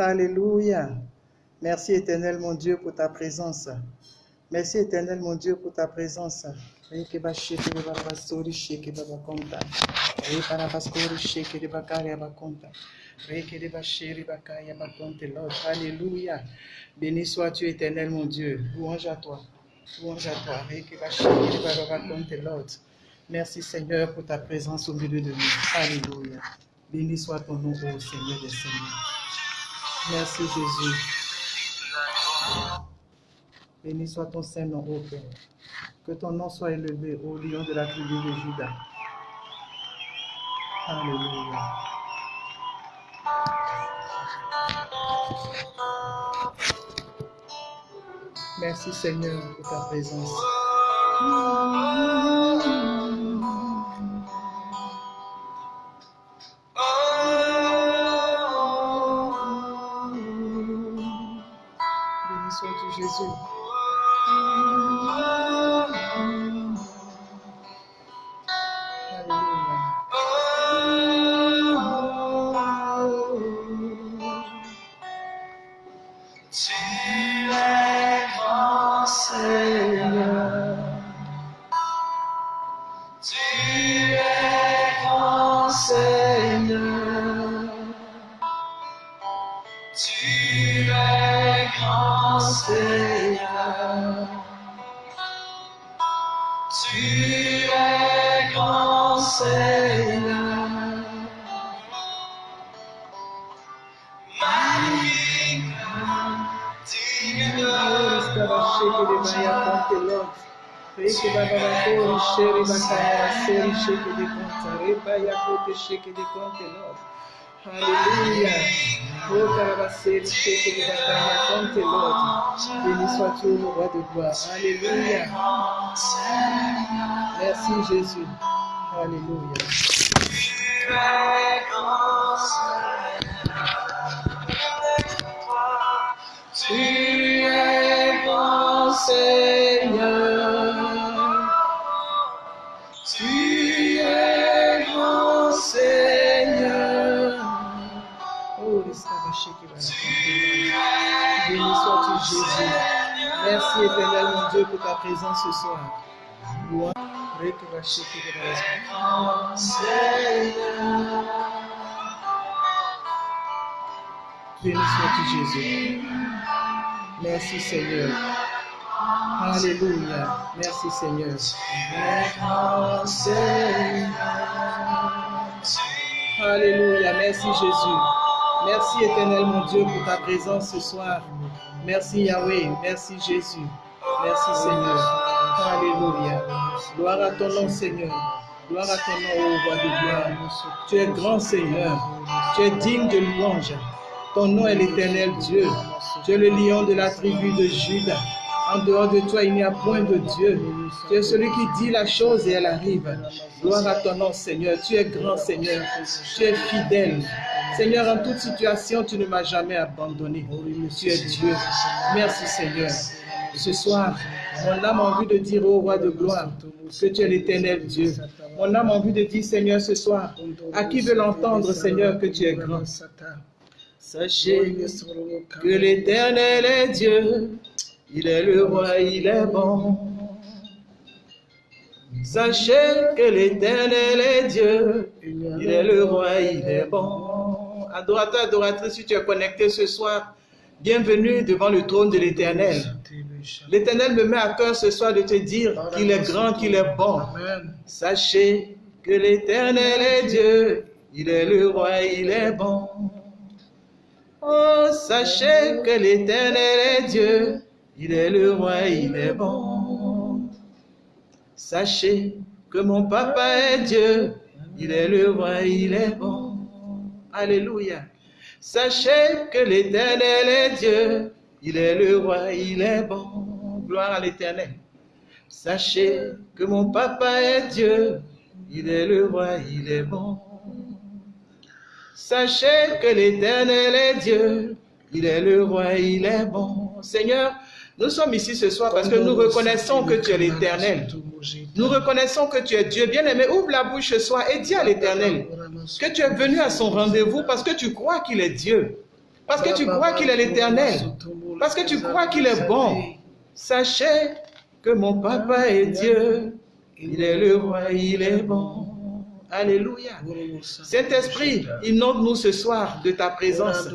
Alléluia. Merci éternel mon Dieu pour ta présence. Merci éternel mon Dieu pour ta présence. Alléluia. Béni sois-tu éternel mon Dieu. Louange à toi. Louange à toi. Merci Seigneur pour ta présence au milieu de nous. Alléluia. Béni soit ton nom, ô Seigneur des Seigneurs. Merci Jésus. Béni soit ton Saint-Nom, ô Père. Que ton nom soit élevé, ô lion de la tribu de Judas. Alléluia. Merci Seigneur pour ta présence. Jésus. Sheke de contelão. Alléluia. Oh, carabacere, sheke de bakaya, contelão. Béni sois-tu, le roi de gloire. Alléluia. Merci Jésus. Alléluia. Tu es grand Seigneur. Jésus. Merci éternel mon Dieu pour ta présence ce soir. Seigneur. Béni sois-tu Jésus. Merci Seigneur. Alléluia. Merci Seigneur. Alléluia. Merci Jésus. Merci éternel mon Dieu pour ta présence ce soir. Merci Yahweh. Merci Jésus. Merci Seigneur. Alléluia. Gloire à ton nom Seigneur. Gloire à ton nom, ô roi de gloire. Tu es grand Seigneur. Tu es digne de louange. Ton nom est l'éternel Dieu. Tu es le lion de la tribu de Judas. En dehors de toi, il n'y a point de Dieu. Tu es celui qui dit la chose et elle arrive. Gloire à ton nom, Seigneur. Tu es grand, Seigneur. Tu es fidèle. Seigneur, en toute situation, tu ne m'as jamais abandonné. Tu es Dieu. Merci, Seigneur. Ce soir, mon âme a envie de dire au roi de gloire que tu es l'éternel Dieu. Mon âme a envie de dire, Seigneur, ce soir, à qui veut l'entendre, Seigneur, que tu es grand? Sachez que l'éternel est Dieu. Il est le roi, il est bon. Sachez que l'éternel est Dieu. Il est le roi, il est bon. Adorateur, adoratrice, si tu es connecté ce soir, bienvenue devant le trône de l'éternel. L'éternel me met à cœur ce soir de te dire qu'il est grand, qu'il est bon. Sachez que l'éternel est Dieu. Il est le roi, il est bon. Oh, sachez que l'éternel est Dieu. Il est le roi, il est bon. Sachez que mon papa est Dieu. Il est le roi, il est bon. Alléluia. Sachez que l'éternel est Dieu. Il est le roi, il est bon. Gloire à l'éternel. Sachez que mon papa est Dieu. Il est le roi, il est bon. Sachez que l'éternel est Dieu. Il est le roi, il est bon. Seigneur, nous sommes ici ce soir parce que nous reconnaissons que tu es l'éternel. Nous reconnaissons que tu es Dieu. Bien-aimé, ouvre la bouche ce soir et dis à l'éternel que tu es venu à son rendez-vous parce que tu crois qu'il est Dieu. Parce que tu crois qu'il est l'éternel. Parce que tu crois qu'il est bon. Sachez que mon papa est Dieu. Il est le roi, il est bon. Alléluia. Saint-Esprit, inonde-nous ce soir de ta présence.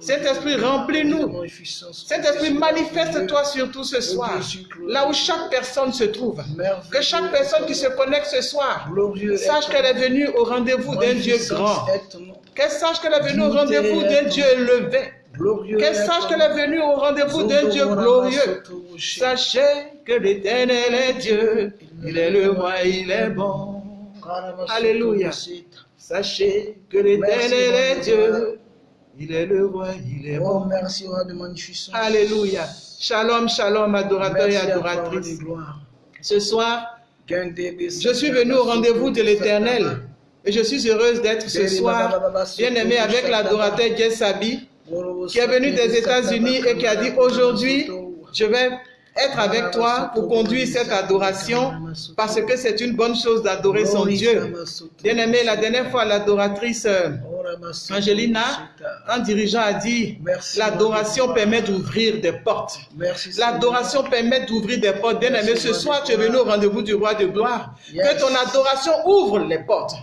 Saint-Esprit, remplis-nous. Saint-Esprit, manifeste-toi surtout ce soir, là où chaque personne se trouve. Que chaque personne qui se connecte ce soir sache qu'elle est venue au rendez-vous d'un Dieu grand. Qu'elle sache qu'elle est venue au rendez-vous d'un Dieu élevé. Qu'elle sache qu'elle est venue au rendez-vous d'un Dieu glorieux. Sachez que l'éternel est Dieu. Il est le roi, il est bon. Alléluia. Sachez que l'éternel est Dieu. Il est le roi, il est Oh, bon. merci, roi de magnificence. Alléluia. Shalom, shalom, adorateurs et Merci gloire. Ce soir, je suis venu au rendez-vous de l'éternel. Et je suis heureuse d'être ce soir, bien aimé, avec l'adorateur Jess Sabi, qui est venu des États-Unis et qui a dit aujourd'hui, je vais être avec toi pour conduire cette adoration parce que c'est une bonne chose d'adorer son Dieu. Bien aimé, la dernière fois, l'adoratrice euh, Angelina, un dirigeant a dit, l'adoration permet d'ouvrir des portes. L'adoration permet d'ouvrir des portes. Bien aimé, ce soir, tu es venu au rendez-vous du roi de gloire. Que ton adoration ouvre les portes.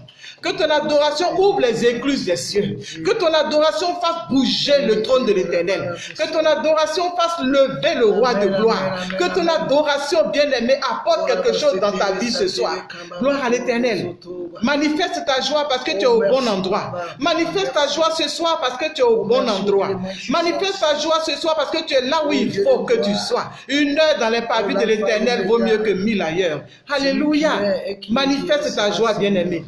Que ton adoration ouvre les écluses des cieux. Que ton adoration fasse bouger le trône de l'éternel. Que ton adoration fasse lever le roi de gloire. Que ton adoration, bien aimé, apporte quelque chose dans ta vie ce soir. Gloire à l'éternel. Manifeste ta joie parce que tu es au bon endroit. Manifeste ta joie ce soir parce que tu es au bon endroit. Manifeste ta joie ce soir parce que tu es là où il faut que tu sois. Une heure dans les pavis de l'éternel vaut mieux que mille ailleurs. Alléluia. Manifeste ta joie, bien-aimé.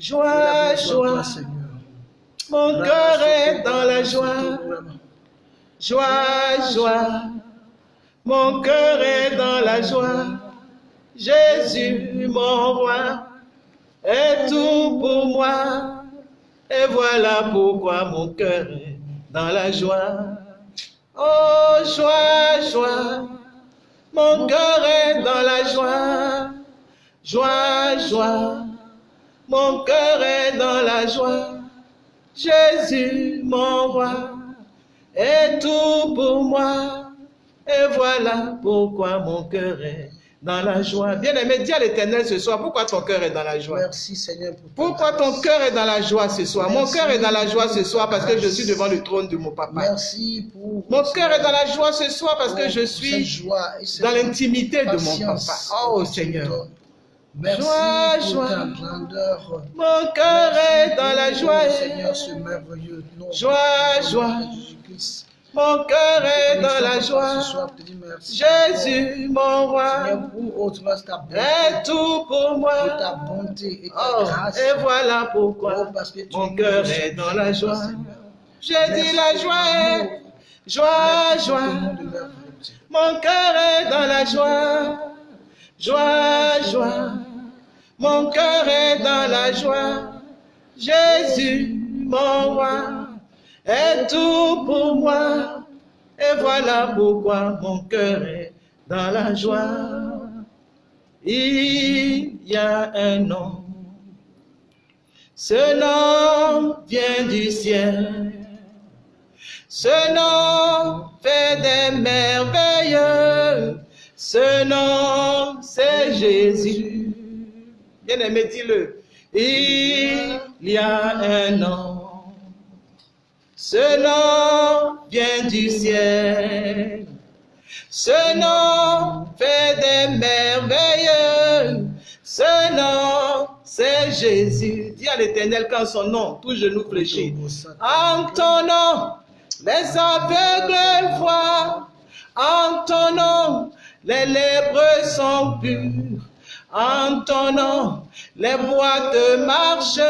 Joie, joie. Mon cœur est dans la joie. Joie, joie. Mon cœur est dans la joie. Jésus, mon roi, est tout pour moi. Et voilà pourquoi mon cœur est dans la joie. Oh, joie, joie. Mon cœur est dans la joie. Joie, joie. Mon cœur est dans la joie. Jésus, mon roi, est tout pour moi. Et voilà pourquoi mon cœur est dans la joie. Bien-aimé, dis à l'éternel ce soir, pourquoi ton cœur est dans la joie? Merci Seigneur pour Pourquoi ton cœur est dans la joie ce soir? Mon cœur est dans la joie ce soir parce que je suis devant le trône de mon papa. Merci pour Mon cœur est dans la joie ce soir parce que je cette suis joie et cette dans l'intimité de mon papa. Oh Seigneur. Merci Joie, pour joie. ta grandeur. Mon cœur est dans la joie. Seigneur, ce merveilleux nom. Joie, joie. Jésus-Christ. Mon cœur est dans la joie. soir, merci. Jésus, mon roi, Seigneur, pour autre grâce, ta bonté, est tout pour moi. pour ta bonté et ta Oh, grâce. et voilà Oh, pourquoi parce que tu mon cœur est dans la joie. J'ai dit la joie joie, joie. Mon cœur est dans la joie, joie, joie. Mon cœur est dans la joie. Jésus, mon roi, est tout pour moi. Et voilà pourquoi mon cœur est dans la joie. Il y a un nom. Ce nom vient du ciel. Ce nom fait des merveilles. Ce nom, c'est Jésus. Bien-aimé, dis-le. Il y a un nom. Ce nom vient du ciel. Ce nom fait des merveilles. Ce nom, c'est Jésus. Dis à l'éternel quand son nom, tout genou fléchit. En ton nom, les aveugles voient. En ton nom, les lépreux sont purs. En ton nom, les boîtes marchent.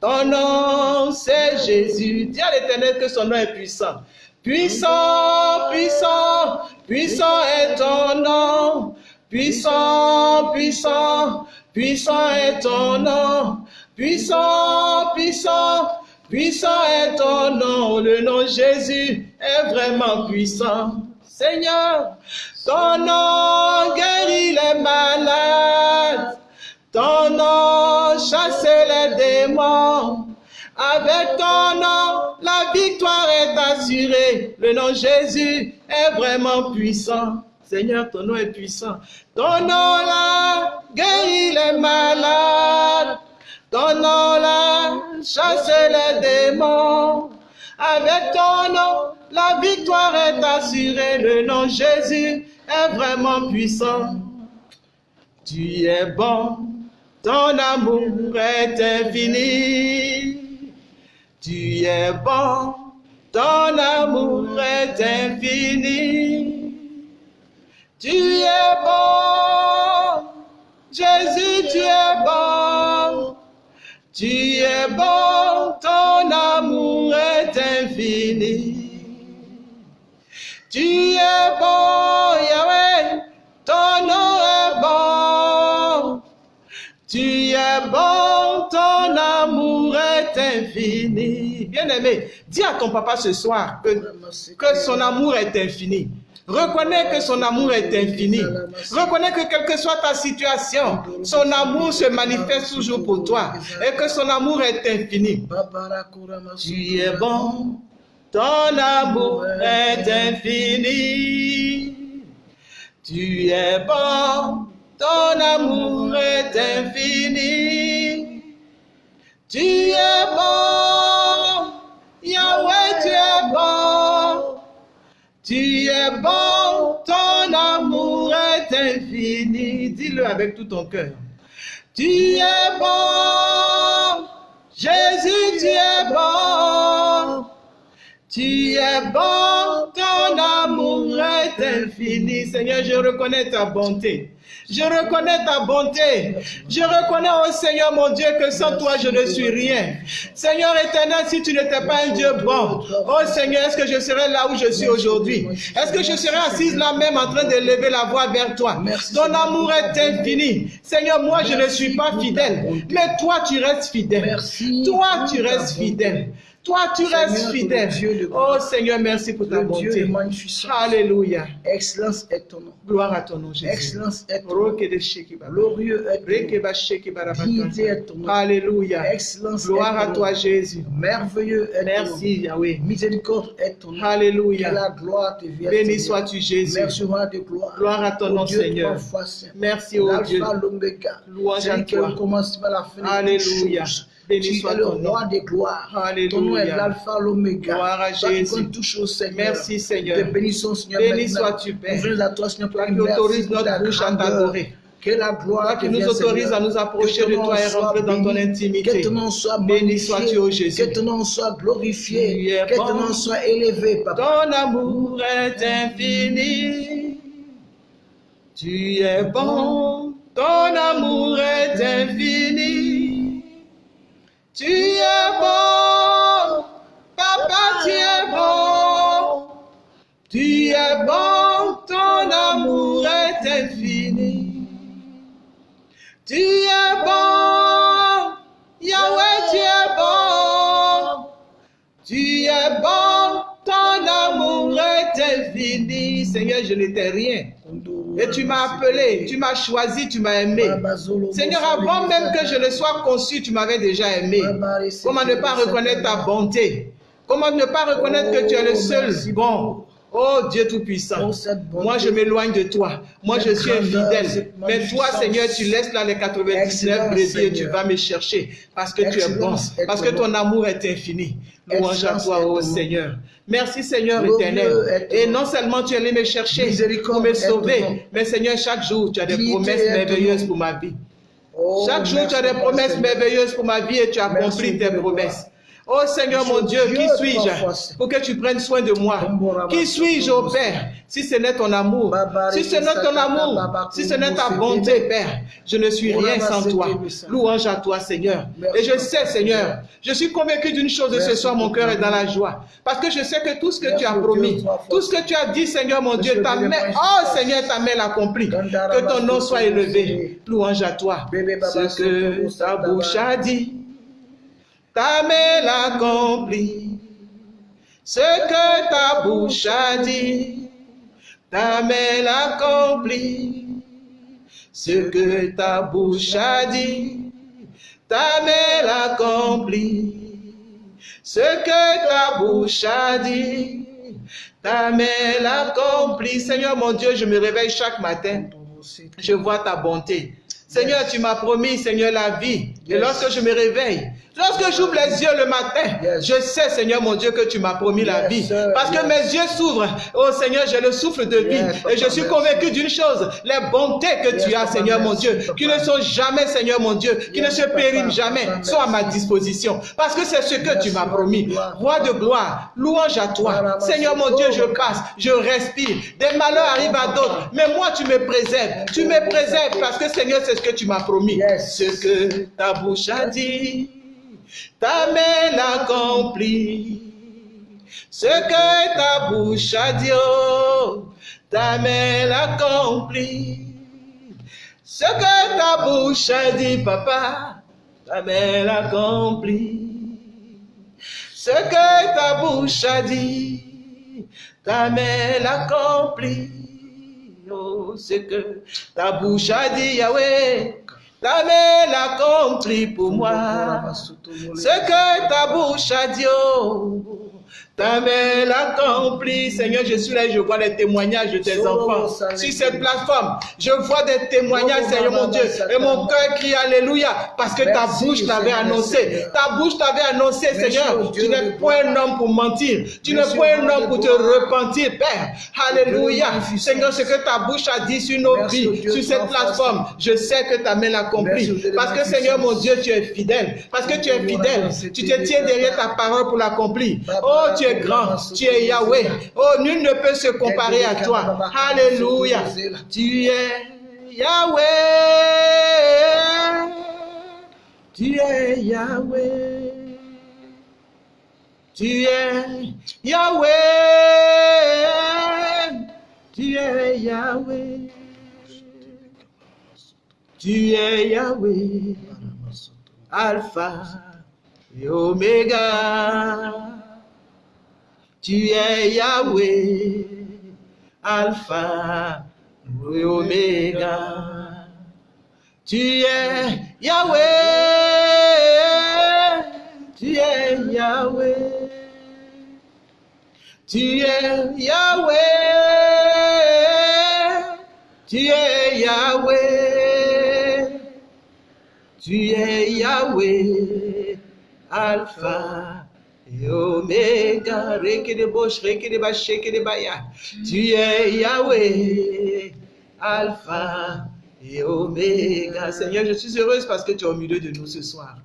Ton nom, c'est Jésus. Dis à l'éternel que son nom est puissant. Puissant, puissant, puissant est ton nom. Puissant, puissant, puissant est ton nom. Puissant, puissant, puissant est ton nom. Le nom Jésus est vraiment puissant. Seigneur, ton nom guérit les malades. Ton nom chasse les démons. Avec ton nom, la victoire est assurée. Le nom Jésus est vraiment puissant. Seigneur, ton nom est puissant. Ton nom là guérit les malades. Ton nom là chasse les démons. Avec ton nom, la victoire est assurée. Le nom Jésus est vraiment puissant. Tu es bon, ton amour est infini. Tu es bon, ton amour est infini. Tu es bon, Jésus, tu es bon. Tu es bon, ton amour est infini. Bien-aimé, dis à ton papa ce soir que, que son amour est infini. Reconnais que son amour est infini. Reconnais que quelle que soit ta situation, son amour se manifeste toujours pour toi et que son amour est infini. Tu es bon, ton amour est infini. Tu es bon, ton amour est infini. Tu es bon, Yahweh, tu es bon. Tu es bon, ton amour est infini. Dis-le avec tout ton cœur. Tu es bon, Jésus, tu es bon. Tu es bon, ton amour est infini. Seigneur, je reconnais ta bonté. Je reconnais ta bonté. Je reconnais, oh Seigneur mon Dieu, que sans toi, je ne suis rien. Seigneur éternel, si tu n'étais pas un Dieu bon, oh Seigneur, est-ce que je serais là où je suis aujourd'hui? Est-ce que je serais assise là même en train de lever la voix vers toi? Ton amour est infini. Seigneur, moi, je ne suis pas fidèle, mais toi, tu restes fidèle. Toi, tu restes fidèle. Toi, tu restes Seigneur, fidèle. ton Dieu, Oh. Seigneur, merci pour ta Le Dieu bonté. magnificence. Alléluia. Excellence est ton nom. Gloire à ton nom, Jésus. Excellence est ton nom. Glorieux est ton nom. est ton nom. Alléluia. Excellence Gloire est à ton toi, nom. Jésus. Merveilleux est ton Merci, Yahweh. nom. Miséricorde est ton nom. Que Alléluia. la gloire te vienne. Béni sois-tu, Jésus. Merci, roi de gloire. Gloire à ton nom, Dieu Seigneur. Merci, ô Dieu. Louange à toi. Alléluia. Béni Tu soit le ton nom. roi des gloires. Alléluia. Ton nom est l'alpha, l'oméga. Gloire à Toi qui Jésus. connais toutes choses, Seigneur. Merci, Seigneur. Te bénissons, Seigneur. Béni sois-tu, Père. Ouvrez à toi, Seigneur, pour autorises notre bouche à t'adorer. Que la gloire qui nous vienne, autorises Seigneur. à nous approcher de toi et rentrer dans ton intimité. Que ton nom soit Béni magnifié. sois-tu, ô Jésus. Que ton nom soit glorifié. Que bon. ton nom soit élevé, Papa. Ton amour est infini. Tu es bon, ton amour est infini. Tu es bon, papa, tu es bon. Tu es bon, ton amour est infini. Tu es bon, Yahweh, tu es bon. Tu es bon, ton amour est infini. Seigneur, je n'étais rien. Et tu m'as appelé, tu m'as choisi, tu m'as aimé. Seigneur, avant même que je ne sois conçu, tu m'avais déjà aimé. Comment ne pas reconnaître ta bonté? Comment ne pas reconnaître que tu es le seul bon? Oh Dieu Tout-Puissant, moi je m'éloigne de toi. Moi je suis infidèle. Mais toi, Seigneur, tu laisses là les 99 brebis et tu vas me chercher parce que tu es bon, parce que ton amour est infini. Louange à toi, oh Seigneur. Merci Seigneur éternel. Et non seulement tu es allé me chercher pour me sauver, mais Seigneur, chaque jour tu as des promesses merveilleuses pour ma vie. Oh, Chaque jour, tu as des promesses merveilleuses pour ma vie et tu accomplis tes promesses. Oh Seigneur mon Dieu, qui suis-je pour que tu prennes soin de moi? Qui suis-je, oh Père, si ce n'est ton amour Si ce n'est ton amour, si ce n'est ta bonté, Père, je ne suis rien sans toi. Louange à toi, Seigneur. Et je sais, Seigneur, je suis convaincu d'une chose de ce soir, mon cœur est dans la joie. Parce que je sais que tout ce que tu as promis, tout ce que tu as dit, Seigneur mon Dieu, ta main, oh Seigneur, ta main l'accomplit. Que ton nom soit élevé. Louange à toi. Ce que ta bouche a dit ta main l'accomplit. Ce que ta bouche a dit, ta main l'accomplit. Ce que ta bouche a dit, ta main l'accomplit. Ce que ta bouche a dit, ta main l'accomplit. Seigneur mon Dieu, je me réveille chaque matin. Je vois ta bonté. Seigneur, tu m'as promis, Seigneur, la vie. Et lorsque je me réveille, lorsque j'ouvre les yeux le matin, je sais, Seigneur mon Dieu, que tu m'as promis la vie. Parce que mes yeux s'ouvrent. Oh Seigneur, j'ai le souffle de vie. Et je suis convaincu d'une chose, les bontés que tu as, Seigneur mon Dieu, qui ne sont jamais, Seigneur mon Dieu, qui ne se périment jamais, sont à ma disposition. Parce que c'est ce que tu m'as promis. Roi de gloire, louange à toi. Seigneur mon Dieu, je passe, je respire. Des malheurs arrivent à d'autres. Mais moi, tu me préserves. Tu me préserves parce que, Seigneur, c'est que tu m'as promis. Ce que ta bouche a dit, ta main l'accomplit. Ce que ta bouche a dit, oh, ta main l'accomplit. Ce que ta bouche a dit, papa, ta main l'accomplit. Ce que ta bouche a dit, ta main l'accomplit. Oh, ce que ta bouche a dit, Yahweh, ta main l'accomplit pour moi. Ce que ta bouche a dit, oh, ta main l'accomplit. Seigneur, je suis là et je vois les témoignages de tes enfants. Sur cette plateforme, je vois des témoignages, Seigneur mon Dieu. Et mon cœur crie Alléluia parce que ta bouche t'avait annoncé. Ta bouche t'avait annoncé, Seigneur. Tu n'es point un homme pour mentir. Tu n'es point un homme pour te repentir, Père. Alléluia. Seigneur, ce que ta bouche a dit sur nos vies, sur cette plateforme, je sais que ta main l'accomplit. Parce que, Seigneur mon Dieu, tu es fidèle. Parce que tu es fidèle. Tu te tiens derrière ta parole pour l'accomplir. Oh, tu es grand, tu es Yahweh. Oh, nul ne peut se comparer à toi. Alléluia. Tu es Yahweh. Tu es Yahweh. Tu es Yahweh. Tu es Yahweh. Tu es Yahweh. Alpha et Omega. Tu es Yahweh, Alpha et Omega. Tu es Yahweh, tu es Yahweh. Tu es Yahweh, tu es Yahweh. Tu es Yahweh, Alpha Omega. Rekedebosh, rekedeba, shekedebaya. Tu es Yahweh, Alpha et Omega. Seigneur, je suis heureuse parce que tu es au milieu de nous ce soir.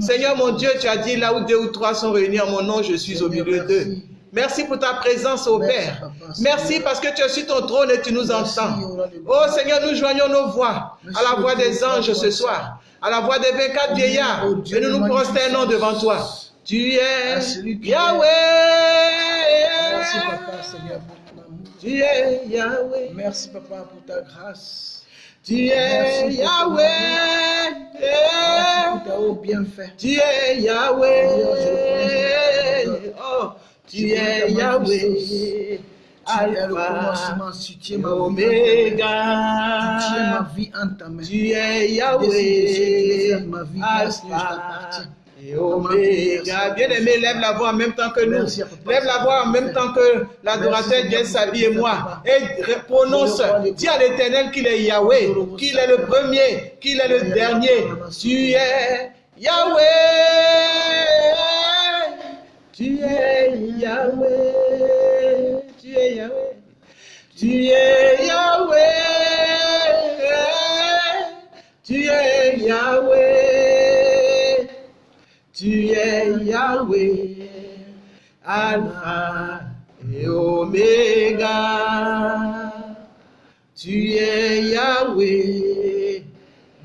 Seigneur mon Dieu, tu as dit là où deux ou trois sont réunis en mon nom, je suis au milieu d'eux. Merci pour ta présence, ô Père. Merci parce que tu es sur ton trône et tu nous entends. Oh Seigneur, nous joignons nos voix à la voix des anges ce soir, à la voix des 24 vieillards, et nous nous prosternons devant toi. Tu es Yahweh. Merci, Papa, Seigneur, pour ton amour. Tu es Yahweh. Merci, Papa, pour ta grâce. Tu es Yahweh. Merci pour ta haut bienfait. Tu es Yahweh. Oh, tu es Yahweh. Tu es le Alpha commencement, tu tiens ma vie. Tu Omega. tiens ma vie en ta main. Tu es Yahweh, ma vie Alpha. Et Oméga. Bien-aimé, lève la voix en même temps que nous. Lève la voix en même temps que l'adorateur papa. s'habiller moi. Et prononce, dis à l'éternel qu'il est Yahweh, qu'il est le premier, qu'il est le dernier. Tu es Yahweh. Tu es Yahweh. Tu es Yahweh. Tu es Yahweh. Tu es Yahweh. Yahweh. Alpha et Omega. Tu es Yahweh.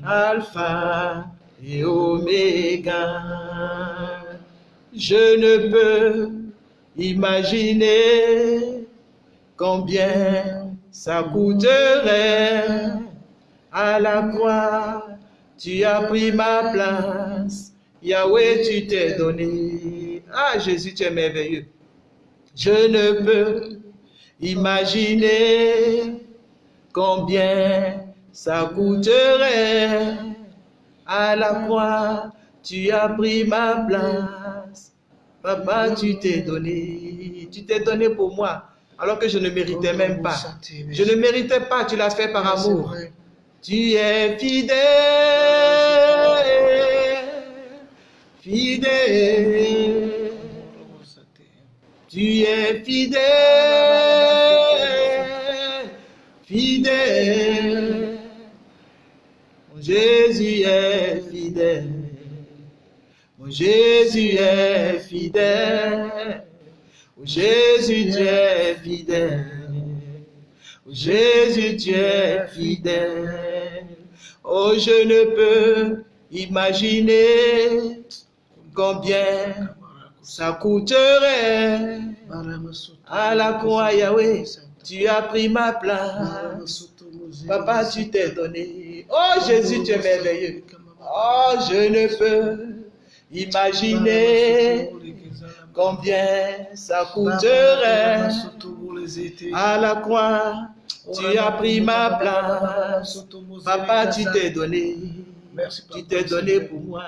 Alpha et Omega. Je ne peux imaginer combien ça coûterait à la croix. Tu as pris ma place. Yahweh, tu t'es donné. Ah, Jésus, tu es merveilleux. Je ne peux imaginer combien ça coûterait à la croix. Tu as pris ma place. Papa, tu t'es donné. Tu t'es donné pour moi. Alors que je ne méritais même pas. Je ne méritais pas, tu l'as fait par amour. Tu es fidèle. Fidèle. Tu es fidèle. Fidèle. Jésus est fidèle. Mon Jésus est fidèle. Jésus, tu es fidèle. Jésus, tu es fidèle. Oh, je ne peux imaginer combien ça coûterait à la croix, Yahweh. Tu as pris ma place. Papa, tu t'es donné. Oh, Jésus, tu es merveilleux. Oh, je ne peux imaginer combien ça coûterait à la croix. Tu as pris ma place. Papa, tu t'es donné. Tu t'es donné pour moi.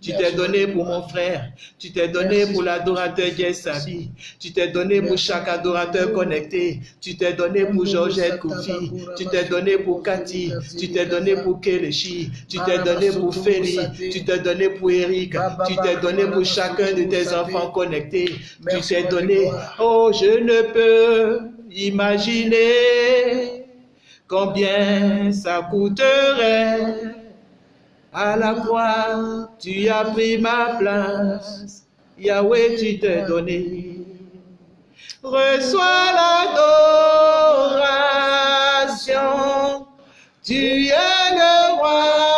Tu t'es donné pour mon frère. Tu t'es donné pour l'adorateur Sabi. Tu t'es donné pour chaque adorateur connecté. Tu t'es donné pour Georgette Koufi. Tu t'es donné pour Cathy. Tu t'es donné pour Kelechi. Tu t'es donné pour Feli. Tu t'es donné pour Eric. Tu t'es donné pour chacun de tes enfants connectés. Tu t'es donné. Oh, je ne peux imaginer combien ça coûterait à la croix, tu as pris ma place. Yahweh, tu t'es donné. Reçois l'adoration. Tu es le roi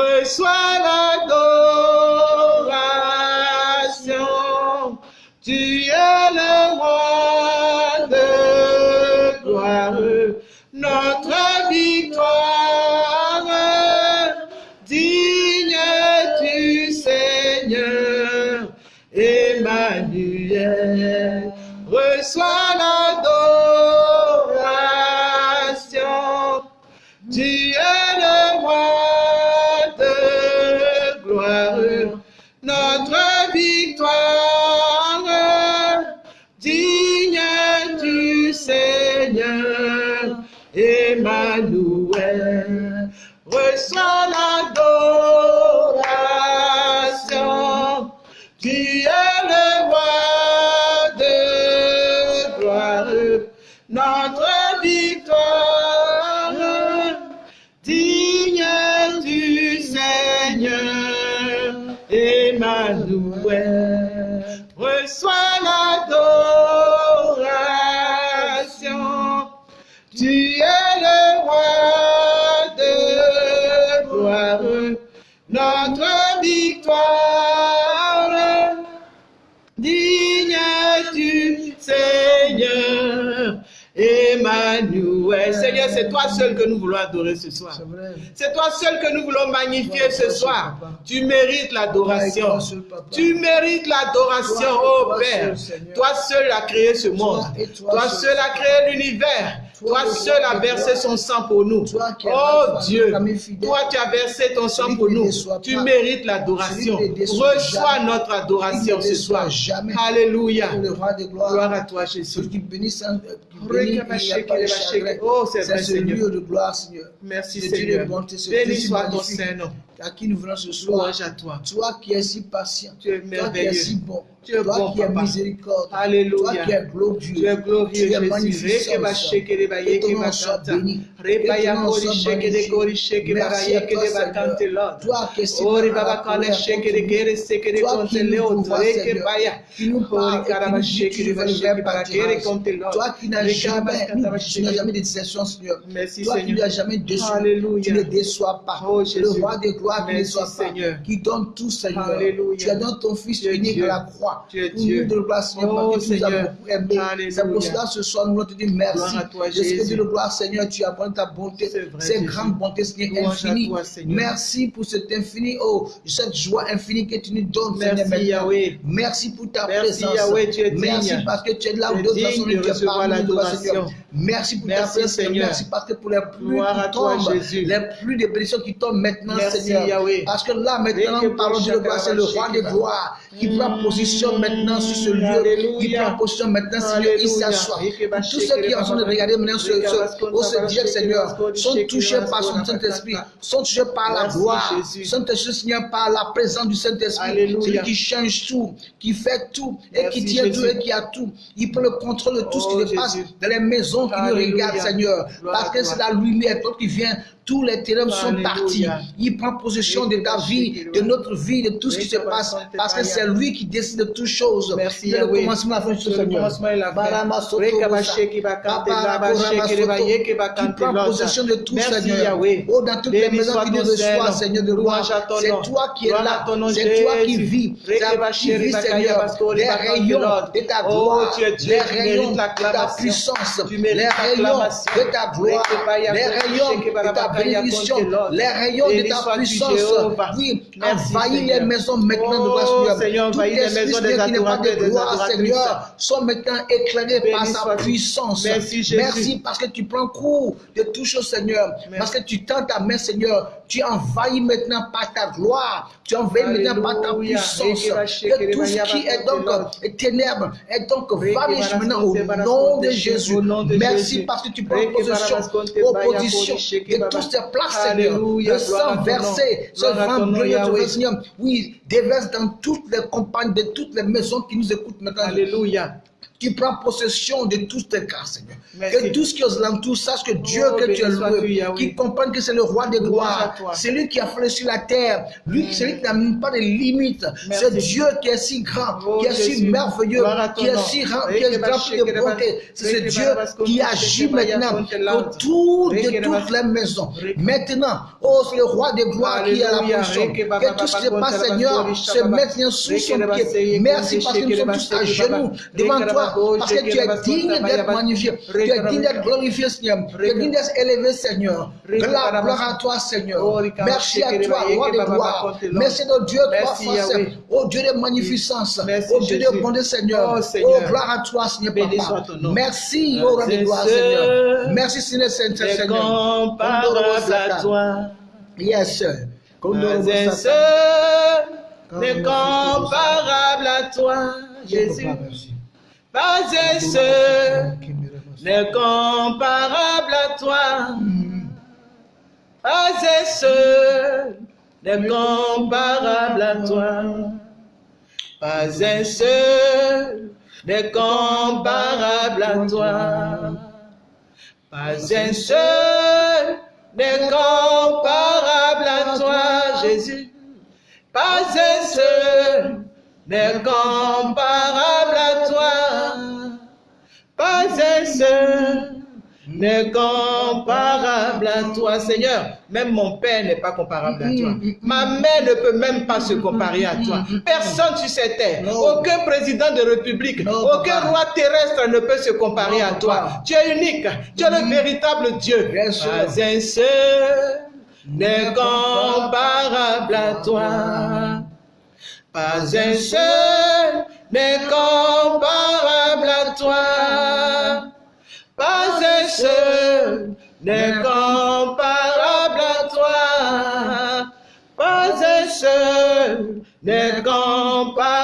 reçois l'adoration. Tu es le roi de gloire, notre victoire. Digne tu Seigneur, Emmanuel. Reçois reçois notre victoire. Digne du Seigneur. Emmanuel. Seigneur, c'est toi seul que nous voulons adorer ce soir. C'est toi seul que nous voulons magnifier ce soir. Tu mérites l'adoration. Tu mérites l'adoration, oh Père. Toi seul as créé ce monde. Toi seul as créé l'univers. Toi seul as versé son sang pour nous. Oh Dieu, toi tu as versé ton sang pour nous. Tu mérites l'adoration. Reçois notre adoration ce soir. Alléluia. Gloire à toi Jésus. Oh, c'est vrai, Seigneur. de gloire, Seigneur. Merci, Seigneur. Béni soit ton Saint-Nom. À qui nous venons ce soir. Toi. Toi qui es si patient. Tu es Toi qui es merveilleux. si bon. Tu es Toi bon, qui es papa. miséricorde. Alléluia. Toi qui es glorieux. Tu es glorieux, Tu es Jésus. magnificent. Reke ba sheke de ba Que yeke ton ba nom soit kanta. béni. Que toi, si Ori baba sheke de seke Toi konte qui leo baya. Ori sheke de sheke konte. Toi n'as jamais, tu n'as de déception, Seigneur. Merci, Toi qui jamais déçu. Tu ne déçois pas. Oh, le roi de gloire qui ne pas. Donne tout, Seigneur. Alléluia. Tu as donné ton Fils unique à la croix. fois. Tu es Pour Dieu. nous de gloire, Seigneur, Oh, parce que tu nous as beaucoup. C'est pour cela ce soir, nous voulons te dire merci. De que gloire, Seigneur, tu as ta bonté, cette grande bonté, Louange à infinie. Merci pour cette infinie, oh, cette joie infinie que tu nous donnes. Merci. Yahweh. Merci pour ta Merci, présence. Yahweh, tu es Merci parce que tu es là où es d'autres personnes ne te parlent. Seigneur. Merci pour ta Merci, Seigneur. Seigneur. Merci parce que pour les pluies Gloire qui toi, tombent, Jésus. les pluies de bénédictions qui tombent maintenant, Merci, Seigneur. Yahweh. Parce que là, maintenant, parlons de gloire, c'est le roi des Shekeba. gloires qui prend position maintenant sur ce lieu. Il prend position maintenant, Seigneur, il s'assoit. Tous ceux qui sont en train de regarder maintenant ce, ce, ce direct, Seigneur, sont touchés par son Saint-Esprit, sont touchés par la gloire, sont touchés, Seigneur, par la présence du Saint-Esprit. Celui qui change tout, qui fait tout, et qui tient tout, et qui a tout. Il prend le contrôle de tout ce Oh, qui se passe dans les maisons qui nous regardent, Seigneur. Parce que c'est la lumière, toi qui vient, tous les ténèbres sont partis. Il prend possession de ta vie, de notre vie, de tout ce qui se passe, parce que c'est lui qui décide de toutes choses. Merci, le commencement, la fin de tout, Seigneur. prends loza. possession de tout, Seigneur. Yahweh. Oh, dans toutes les maisons qui nous reçoivent, Seigneur. De ton C'est toi qui es Gloire là. C'est toi qui vis. C'est toi qui vis, Seigneur. Les rayons de ta Oh, gloire. es Les rayons de ta puissance. Les rayons de ta gloire. Les rayons de ta bénédiction. Les rayons de ta puissance. Oui, envahis les maisons maintenant de Oh, gloire, Seigneur, Tout les maisons des adorateurs de adoratrices. Seigneur, sont maintenant éclairés par sa puissance. Merci, parce que tu prends cours de toutes choses, Seigneur. Parce que tu tends ta main, Seigneur. Tu envahis maintenant par ta gloire. Tu envahis maintenant par ta puissance. Que tout ce qui est donc ténèbres est donc Reke vanish maintenant au nom de Jésus. Merci parce que tu prends possession, oh, position sheke de baba. Toutes ces places, Seigneur. Le sang versé, ce vent glorieux, Yahweh. Seigneur. Oui, déverse dans toutes les campagnes, de toutes les maisons qui nous écoutent maintenant. Alléluia. Tu prends possession de tous tes cas, Seigneur. Merci. Que tous qui aux alentours sachent que Dieu, Oh, que tu es loué, Yahweh. qui comprennent que c'est le roi des gloires, c'est lui qui a fait sur la terre, lui, c'est lui qui n'a même pas de limites. C'est Dieu qui est si grand, Oh, qui est si merveilleux, qui est si grand, qui est sheke de bonté. C'est ce Dieu qui agit maintenant autour de toutes les maisons. Maintenant, oh, c'est le roi des gloires qui est à la baba Que tout ce qui se passe, Seigneur, se mette bien sous son pied. Merci parce que nous sommes tous à genoux devant toi, parce que tu es digne d'être magnifié. Tu es digne d'être glorifié, Seigneur. Tu es digne d'être élevé, Seigneur. Gloire, à toi, Seigneur. Merci à toi, roi de gloire. Merci de Dieu, saint. Yahweh. Oh Dieu de magnificence. Merci, Oh Dieu de bonté, Seigneur. Oh, gloire à toi, Seigneur Papa. Merci, oh roi de gloire, Seigneur. Merci, Seigneur, Seigneur, à toi. Yes, sir. Pas Kondoro un Bosaka. seul n'est comparable à toi, Jésus. Pas un seul n'est comparable à toi. Pas un seul n'est comparable à toi. Pas un seul n'est comparable à toi. Pas un seul n'est comparable à toi, Jésus. Pas un seul n'est comparable seul n'est comparable à toi, Seigneur. Même mon Père n'est pas comparable à toi. Ma mère ne peut même pas se comparer à toi. Personne sur cette terre, aucun président de république, aucun roi terrestre ne peut se comparer à toi. Tu es unique, tu es le véritable Dieu. Pas un seul n'est comparable à toi. Pas un seul n'est comparable à toi. Pas un seul n'est comparable à toi. Pas un seul n'est comparable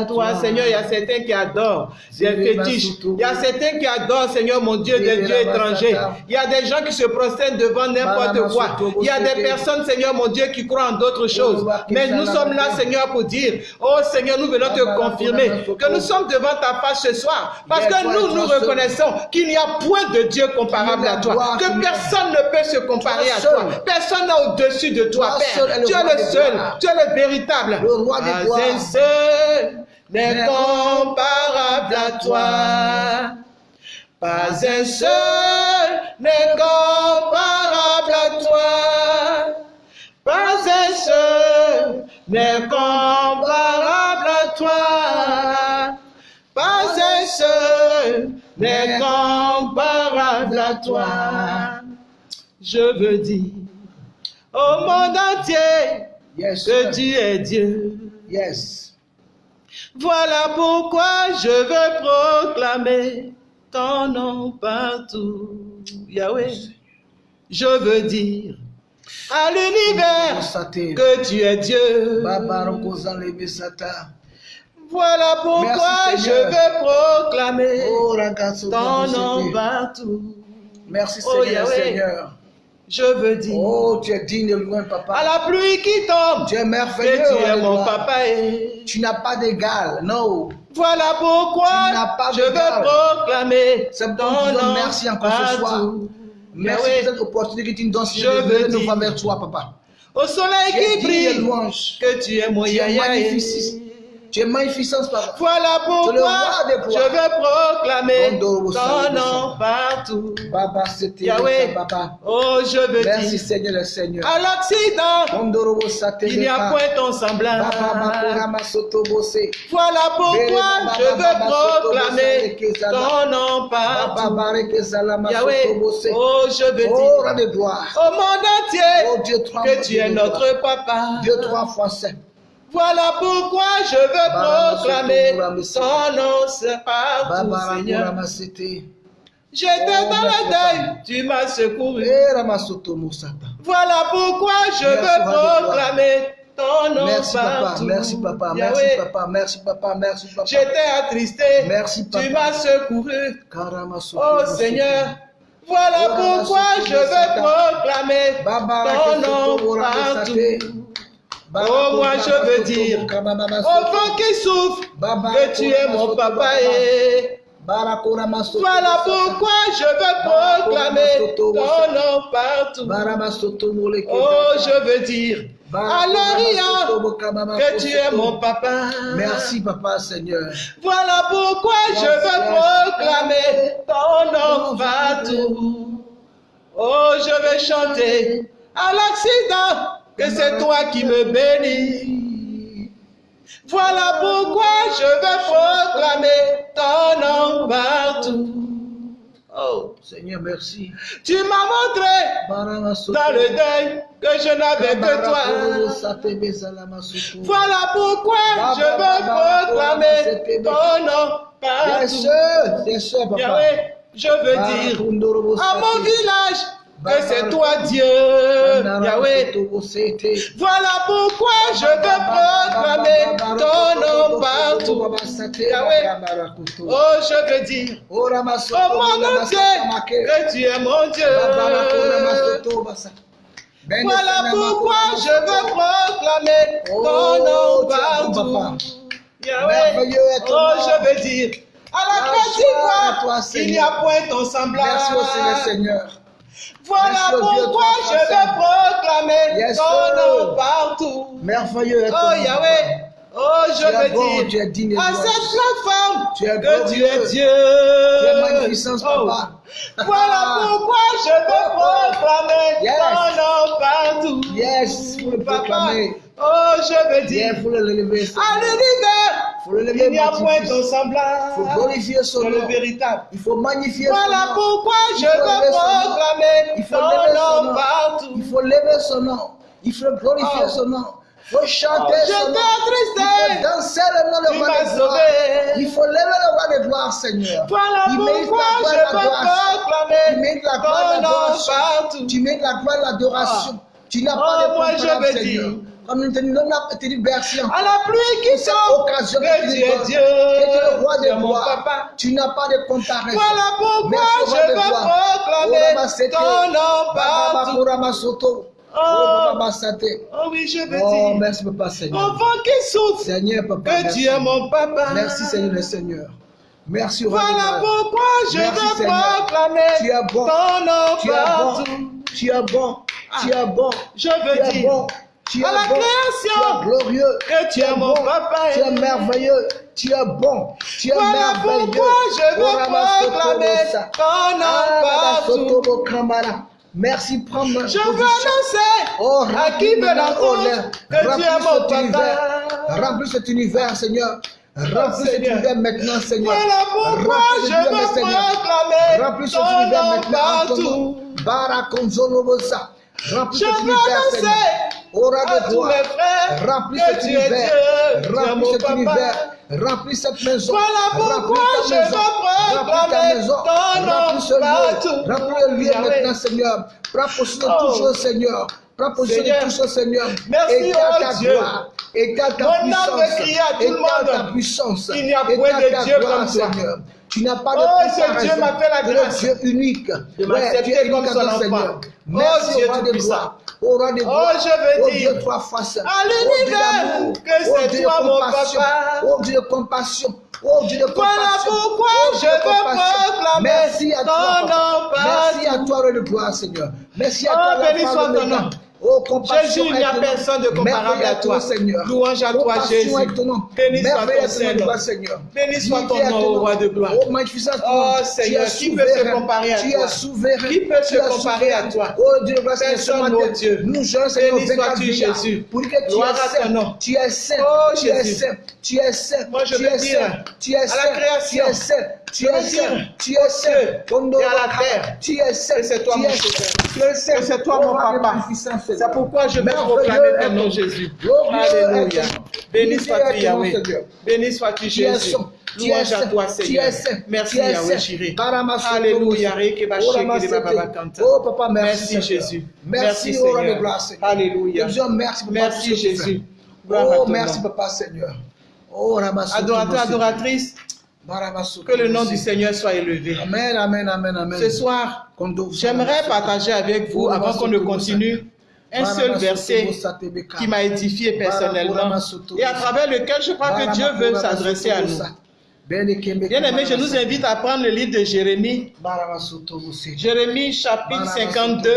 à toi. Seigneur, il y a certains qui adorent des fétiches. Il y a certains qui adorent, Seigneur, mon Dieu, des dieux étrangers. Il y a des gens qui se prosternent devant n'importe quoi. Il y a des personnes, Seigneur, mon Dieu, qui croient en d'autres choses. Mais nous sommes là, Seigneur, pour dire, oh Seigneur, nous venons te confirmer que nous sommes devant ta face ce soir. Parce que nous, nous reconnaissons qu'il n'y a point de Dieu comparable à toi. Que personne ne peut se comparer à toi. Personne n'est au-dessus de toi, Père. Tu es le seul. Tu es le véritable. Le roi des n'est comparable à toi. Pas un seul n'est comparable à toi. Pas un seul n'est comparable à toi. n'est comparable à toi. Je veux dire au monde entier Yes, que tu es Dieu. Yes. Voilà pourquoi je veux proclamer ton nom partout. Yahweh, je veux dire à l'univers que tu es Dieu. Voilà pourquoi Merci, je veux proclamer Oh, ton nom partout. Merci Oh. Seigneur. Je veux dire Oh, tu es digne de loin, à papa. la pluie qui tombe Tu es merveilleux. tu es mon Alléluia. papa. et Tu n'as pas d'égal. Non. Voilà pourquoi Tu pas je veux proclamer C'est nous nom merci encore ce soir. Merci pour cette opportunité que tu nous donnes, Je veux dire- voix vers toi, papa. Au soleil Tu es qui brille, louange. que tu es mon Tu es yaya. et- magnifique. Tu es magnificence, papa. Voilà pourquoi je rois. veux proclamer ton nom partout. Baba, c'était Yahweh, papa. oh je veux Merci, dire Seigneur, le Seigneur. à sate il n'y a point ton semblable. Voilà pourquoi je veux proclamer ton nom partout. Yahweh, oh je veux Oh, dire au monde Oh, entier Dieu, trois que tu es notre papa. Dieu trois fois. Voilà pourquoi je veux proclamer ton nom c'est partout, Seigneur. J'étais Oh, dans le deuil, tu m'as secouru. Eh. Voilà pourquoi je veux proclamer ton nom Merci papa, merci papa, merci papa, merci papa, merci papa. J'étais attristé, Merci, papa. tu m'as secouru. Oh. Seigneur, voilà pourquoi je veux proclamer ton nom partout. Oh, moi, je veux dire, vent qui souffle, Baba, que tu es mon papa. Et voilà pourquoi je veux proclamer ton nom partout. Oh, je veux dire Baba, que tu es mon papa. Merci papa Seigneur. Voilà pourquoi je veux proclamer ton nom partout. Oh, je veux chanter à l'accident que c'est toi qui me bénis. Voilà pourquoi je veux proclamer ton nom partout. Oh, Seigneur merci. tu m'as montré dans le deuil que je n'avais que toi. Voilà pourquoi je veux proclamer ton nom Bien sûr, partout. bien sûr papa. Je veux dire à mon village que c'est toi Dieu. Yahweh, voilà pourquoi je veux proclamer ton nom partout. Yahweh, oh je veux dire Oh au monde entier que tu es mon Dieu. Voilà pourquoi je veux proclamer ton nom partout. Yahweh, oh je veux dire à la d'Ivoire, il n'y a point ton semblable. Merci Seigneur. Voilà pourquoi je veux proclamer Yes, ton nom partout. Merveilleux est Oh. Yahweh, oh je veux bon, dire digne de à cette plateforme Tu es que tu es. Dieu. Tu es magnificence, Oh. papa. Voilà pourquoi je veux proclamer Yes. ton nom partout. Yes, faut le Papa, proclamer. oh je veux dire faut le lever. à l'univers, Faut le lever. il n'y a point ton Il faut semblable. glorifier son C'est le nom. véritable. Il faut magnifier son Voilà nom. pourquoi je veux son nom. proclamer Il faut ton son nom nom. partout. Il faut lever son nom. Il faut glorifier Oh. son nom. Faut chanter Oh, son je nom. Il faut danser le nom de roi m'as de gloire. Il faut lever le roi de gloire, Seigneur. Il mérite la gloire, la gloire. La gloire, l'adoration. Tu mérites la gloire, l'adoration. Tu n'as Oh, pas de je comparable, veux Seigneur. Comme nous te À la pluie qui tombe, occasion que tu es. Dieu. Tu le roi n'as pas de comparaison. Voilà pourquoi je veux proclamer ton nom partout. Oh. Oh. Oh oui, je veux Oh, dire. merci, papa Seigneur. vent qui souffle, Seigneur, papa. que merci. tu es mon papa. Merci, Seigneur, le Seigneur. Merci, Voilà pourquoi je veux proclamer Tu es bon. ton nom Tu es bon. partout. Tu es bon. Tu es bon. Je Tu veux es dire bon. Tu es à la bon. création Tu es glorieux. que tu es mon papa. Tu es merveilleux. Tu es bon. Tu es Voilà merveilleux. pourquoi je veux proclamer ton nom Ah, partout. Merci, prends ma Je veux annoncer Oh, à qui veut que tu Remplis es mon cet univers. papa. Remplis cet univers, Seigneur. Remplis cet univers maintenant, Seigneur. Remplis je cet univers, Seigneur. proclamer Remplis cet univers maintenant. Barakonzolobosa. Remplis Je cet veux univers, Seigneur. annoncer Aura à de frères Remplis cet univers. Remplis cet univers. Remplis cette maison. Voilà pourquoi je maison. veux proclamer maison. ton nom Remplis partout. Le maintenant, Seigneur. Prends possession de Oh. choses, Seigneur. Prends possession de choses, Seigneur. Merci, oh ta Dieu. Étale ta puissance. veut crier à tout le Étale monde. ta puissance. Il n'y a point de Dieu comme toi. Seigneur. Tu n'as pas de Oh, ce comparaison. Dieu m'a fait la grâce Dieu unique. de Ouais, m'accepter comme son enfant. Oh, Merci Dieu au roi de gloire. Au roi Oh, je veux Oh, dire Dieu trois faces. à Oh, Dieu l'univers que Oh, c'est Dieu de toi, mon compassion. papa. Oh Dieu de compassion. Oh Dieu de compassion. Voilà pourquoi Oh, je Dieu veux proclamer Merci à ton toi. nom. Merci à toi, de gloire, Seigneur. Merci à Oh, toi, la béni soit ton nom. Oh, Jésus, il n'y a personne de comparable à toi. Seigneur. Louange à toi, Jésus. Béni soit ton Seigneur. Béni soit ton nom, roi de gloire. Oh, Oh. Seigneur, qui peut se comparer à Tu toi? Qui peut se comparer à toi? Oh Dieu, Personne, mon Dieu. Nous, jeunes Seigneur, Béni 24 sois-tu, vieillards, Jésus. Pour que tu es saint. Tu es saint. Oh, Tu es Jésus. saint. Tu es saint. Moi, je Tu veux es dire, saint. Tu es à la saint. Tu création, es saint. Tu es saint. dire, Tu es saint. Kondo et à la terre, Tu es que c'est toi, Tu mon es saint. Tu es. Que c'est toi, mon papa. C'est Seigneur. pourquoi je Merveilleux proclamer ton nom. Jésus. Alléluia. Béni sois-tu, Yahweh. Seigneur. Béni sois-tu, Tu es Jésus. Tu es Louange à toi, Tu Seigneur. es. Merci, Tu es Yahweh. Baramasoto Alléluia. Oh, papa, merci. Merci, Seigneur. Jésus. Merci, oh, Seigneur. Seigneur. Alléluia. Merci, Merci, tu Jésus. Oh, merci, papa, Seigneur. Oh, Adorateur, adoratrice, que le nom du Seigneur soit élevé. Amen, amen, amen, amen. Ce soir, j'aimerais partager avec vous, avant qu'on ne continue, un seul verset qui m'a édifié personnellement et à travers lequel je crois que Dieu veut s'adresser à nous. Bien aimé, je nous invite à prendre le livre de Jérémie, Jérémie chapitre 52,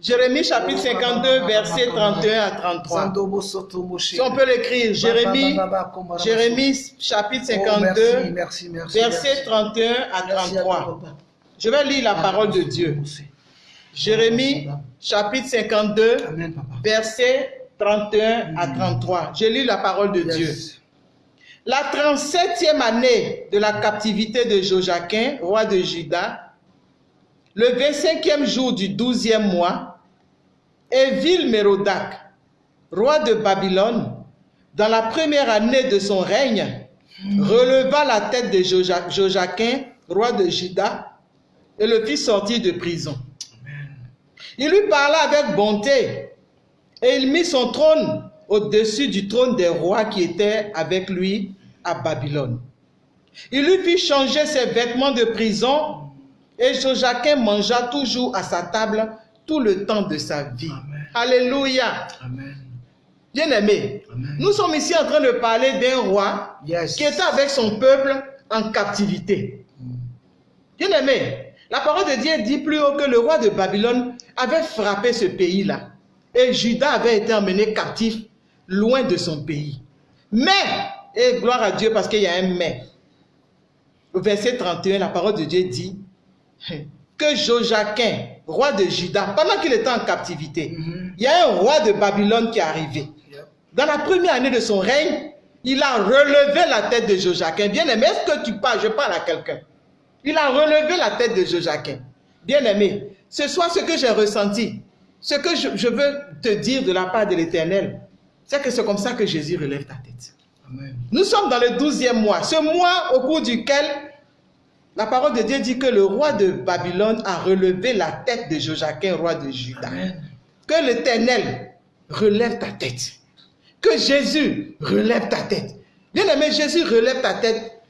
Jérémie chapitre 52, versets 31 à 33. Si on peut l'écrire, Jérémie, Jérémie chapitre 52, Oh, merci, merci, versets 31 à 33. Je vais lire la parole de Dieu. Jérémie chapitre 52, Amen, papa. versets 31 à 33. Je lis la parole de Dieu. La 37e année de la captivité de Joachim, roi de Juda, le 25e jour du 12e mois, Évil-Mérodac, roi de Babylone, dans la première année de son règne, releva la tête de Joachim, roi de Juda, et le fit sortir de prison. Il lui parla avec bonté et il mit son trône au-dessus du trône des rois qui étaient avec lui à Babylone. Il lui fit changer ses vêtements de prison et Joachim mangea toujours à sa table tout le temps de sa vie. Amen. Alléluia. Amen. Bien-aimé, nous sommes ici en train de parler d'un roi Yes. qui était avec son peuple en captivité. Bien-aimé, la parole de Dieu dit plus haut que le roi de Babylone avait frappé ce pays-là. Et Judas avait été emmené captif loin de son pays. Mais, et gloire à Dieu parce qu'il y a un mais. Au verset 31, la parole de Dieu dit que Joachim, roi de Juda, pendant qu'il était en captivité, Mhm. il y a un roi de Babylone qui est arrivé. Dans la première année de son règne, il a relevé la tête de Joachim. Bien aimé, est-ce que tu parles? Je parle à quelqu'un. Il a relevé la tête de Joachim. Bien aimé, ce soir, ce que j'ai ressenti, ce que je, je veux te dire de la part de l'Éternel, c'est que c'est comme ça que Jésus relève ta tête. Amen. Nous sommes dans le douzième mois, ce mois au cours duquel la parole de Dieu dit que le roi de Babylone a relevé la tête de Joachim, roi de Juda. Que l'Éternel relève ta tête. Que Jésus relève ta tête. Bien aimé, Jésus relève ta tête.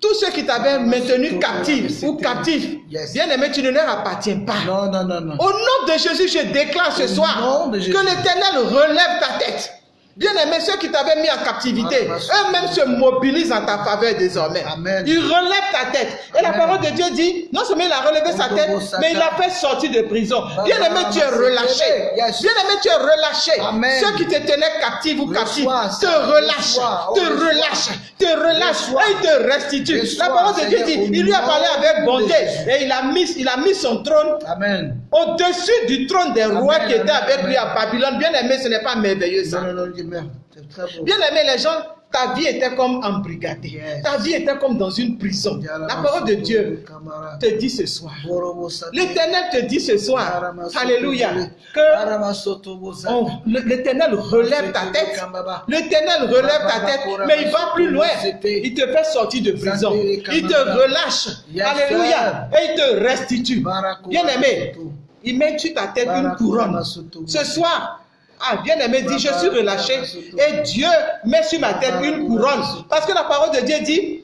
Tous ceux qui t'avaient maintenu captif ou captif, Yes. bien aimé, tu ne leur appartiens pas. Non, non, non, non. Au nom de Jésus, je déclare ce Au soir que l'Éternel relève ta tête. Bien aimé, ceux qui t'avaient mis en captivité, Amen. eux-mêmes se mobilisent en ta faveur désormais. Amen. Ils relèvent ta tête. Et la parole de Dieu dit, non seulement il a relevé sa tête, mais il l'a fait sortir de prison. Bien aimé, tu es relâché. Yes. Bien aimé, tu es relâché. Amen. Ceux qui te tenaient captif ou captif te relâchent. Oh, te reçois. relâchent, te relâchent et ils te restituent. La parole de Dieu dit, il lui a parlé avec bonté et il a mis, il a mis son trône au-dessus du trône des rois qui étaient avec lui à Babylone. Bien aimé, ce n'est pas merveilleux ça. C'est très beau. Bien aimé, les gens, ta vie était comme embrigadée. Yes. Ta vie était comme dans une prison. La parole de Dieu te dit ce soir. L'Éternel te dit ce soir, Alléluia, que l'Éternel relève ta tête. L'Éternel relève ta tête, mais il va plus loin. Il te fait sortir de prison. Il te relâche. Alléluia. Et il te restitue. Bien aimé, il met sur ta tête une couronne. Ce soir, ah, bien aimé, dit, je suis relâché. Et Dieu met sur ma tête une couronne. Parce que la parole de Dieu dit,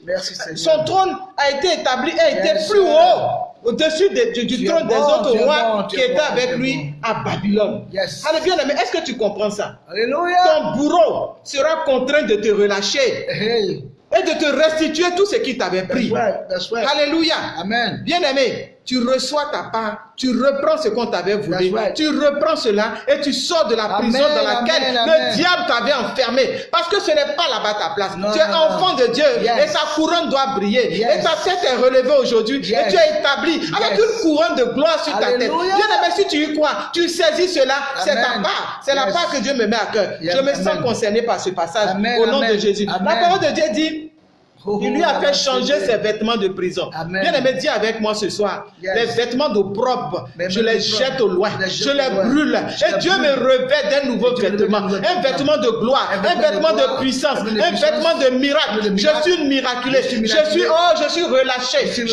son trône a été établi et était plus haut au-dessus de- du, trône des autres rois bon, qui étaient bon, avec lui à Babylone. Yes. Alors bien aimé, est-ce que tu comprends ça? Alléluia. Ton bourreau sera contraint de te relâcher Hey. et de te restituer tout ce qu'il t'avait That's pris. right. That's right. Alléluia. Amen. Bien aimé, tu reçois ta part, tu reprends ce qu'on t'avait voulu, right. tu reprends cela et tu sors de la Amen, prison dans laquelle amen, le amen. diable t'avait enfermé. Parce que ce n'est pas là-bas ta place. Non, tu es non, enfant de Dieu Yes. et ta couronne doit briller. Yes. Et ta tête est relevée aujourd'hui et tu es établi avec une couronne de gloire sur ta tête. Bien aimé, si tu y crois, tu saisis cela, c'est ta part. C'est la part que Dieu me met à cœur. Je me sens concerné par ce passage au nom de. Jésus. La parole de Dieu dit il lui a fait changer ses vêtements de prison. Amen. Bien aimé, dis avec moi ce soir, Yes. les vêtements d'opprobre, Les je les jette au loin, je les je brûle. Je Et Dieu brûle. me revêt d'un nouveau vêtement, un vêtement de gloire, Un vêtement de de puissance, un vêtement de de miracle. de Je suis une miraculée. Je suis oh, je suis relâché.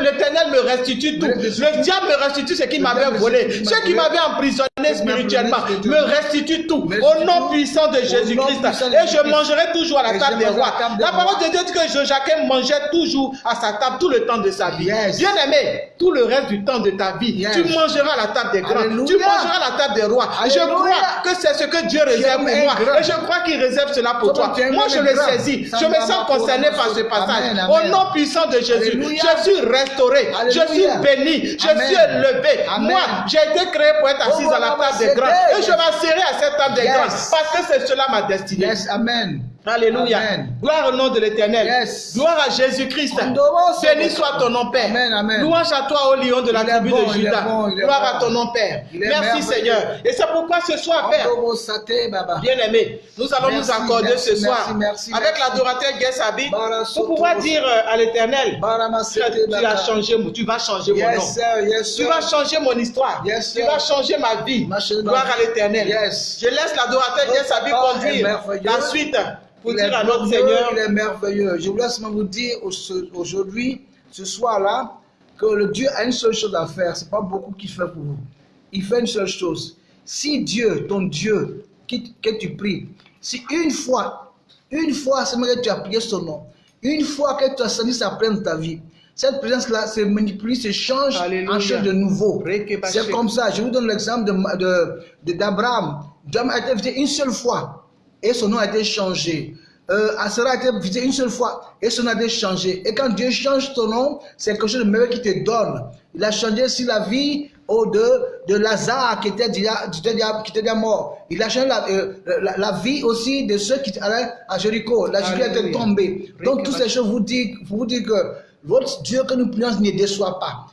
L'éternel me restitue tout. Le diable me restitue ce qu'il m'avait volé. ce qui m'a m'avait emprisonné spirituellement me restitue tout. Au nom puissant de Jésus-Christ. de Et je mangerai toujours à la table des rois. la parole de Dieu dit que Joachim mangeait toujours à sa table tout le temps de sa vie. Yes. Bien aimé, tout le reste du temps de ta vie, Yes. tu mangeras à la table des grands. Alléluia. Tu mangeras à la table des rois. Je crois que c'est ce que Dieu réserve pour moi. grand. Et je crois qu'il réserve cela pour Toi, Moi, je le grand. saisis. Je me sens concerné par ce passage. amen. Au nom puissant de Jésus, Alléluia. je suis restauré. Je suis béni. Je Amen. suis élevé. Moi, j'ai été créé pour être assis Oh, à la table des grands. Et je m'asserai à cette table des grands. Parce que c'est cela ma destinée. Yes. Amen. Alléluia. Amen. Gloire au nom de l'éternel. Yes. Gloire à Jésus-Christ. Béni soit ton nom, Père. Amen, amen. Louange à toi, ô lion de la Il tribu bon, de Judas. bon, Gloire bon. à ton nom, Père. Merci. Seigneur. Et c'est pourquoi ce soir, Père, Ondoro, sate, baba. bien aimé, nous allons Merci, nous accorder merci, ce soir merci, avec l'adorateur Guessabi Bara pour pouvoir dire euh, à l'éternel tu as- tu baba. as changé, tu vas changer mon nom. Yes, sir. Yes, Tu vas changer mon histoire. Yes, tu vas changer ma vie. Ma Gloire à l'éternel. Je laisse l'adorateur Guessabi Papa est conduire la suite pour Il dire à notre Seigneur Il est merveilleux. Je voulais seulement vous dire au- ce- aujourd'hui, ce soir-là, que le Dieu a une seule chose à faire. C'est pas beaucoup qu'il fait pour vous. Il fait une seule chose. Si Dieu, ton Dieu, que tu pries, si une fois, une fois seulement que tu as prié son nom, une fois que tu as senti sa présence dans ta vie, cette présence-là se manipule, se change Alléluia. en chose de nouveau. C'est comme ça. Je vous donne l'exemple d'Abraham. De, de, d'Abraham. Abraham a été visité une seule fois et son nom a été changé. Euh, Asera a été visité une seule fois et son nom a été changé. Et quand Dieu change ton nom, c'est quelque chose de merveilleux qu'il te donne. Il a changé aussi la vie au de, de Lazare qui était, déjà, qui, était déjà, qui était déjà mort. Il a changé la, euh, la, la vie aussi de ceux qui allaient à Jéricho. La Jéricho était tombée. Donc toutes ces choses vous disent vous dire que votre Dieu que nous prions ne déçoit pas.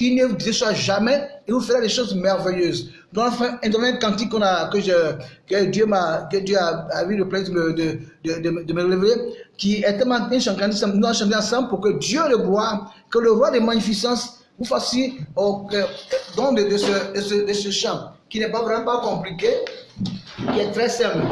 Il ne vous déçoit jamais et vous fera des choses merveilleuses. Dans un dernier cantique qu'on a, que, Dieu m'a, que Dieu a, a eu le plaisir de, de, de, de, me révéler, qui est tellement bien chanté, nous allons chanter ensemble pour que Dieu le gloire, que le roi des magnificences vous fasse au don de, ce, de, ce, chant, qui n'est pas vraiment pas compliqué, qui est très simple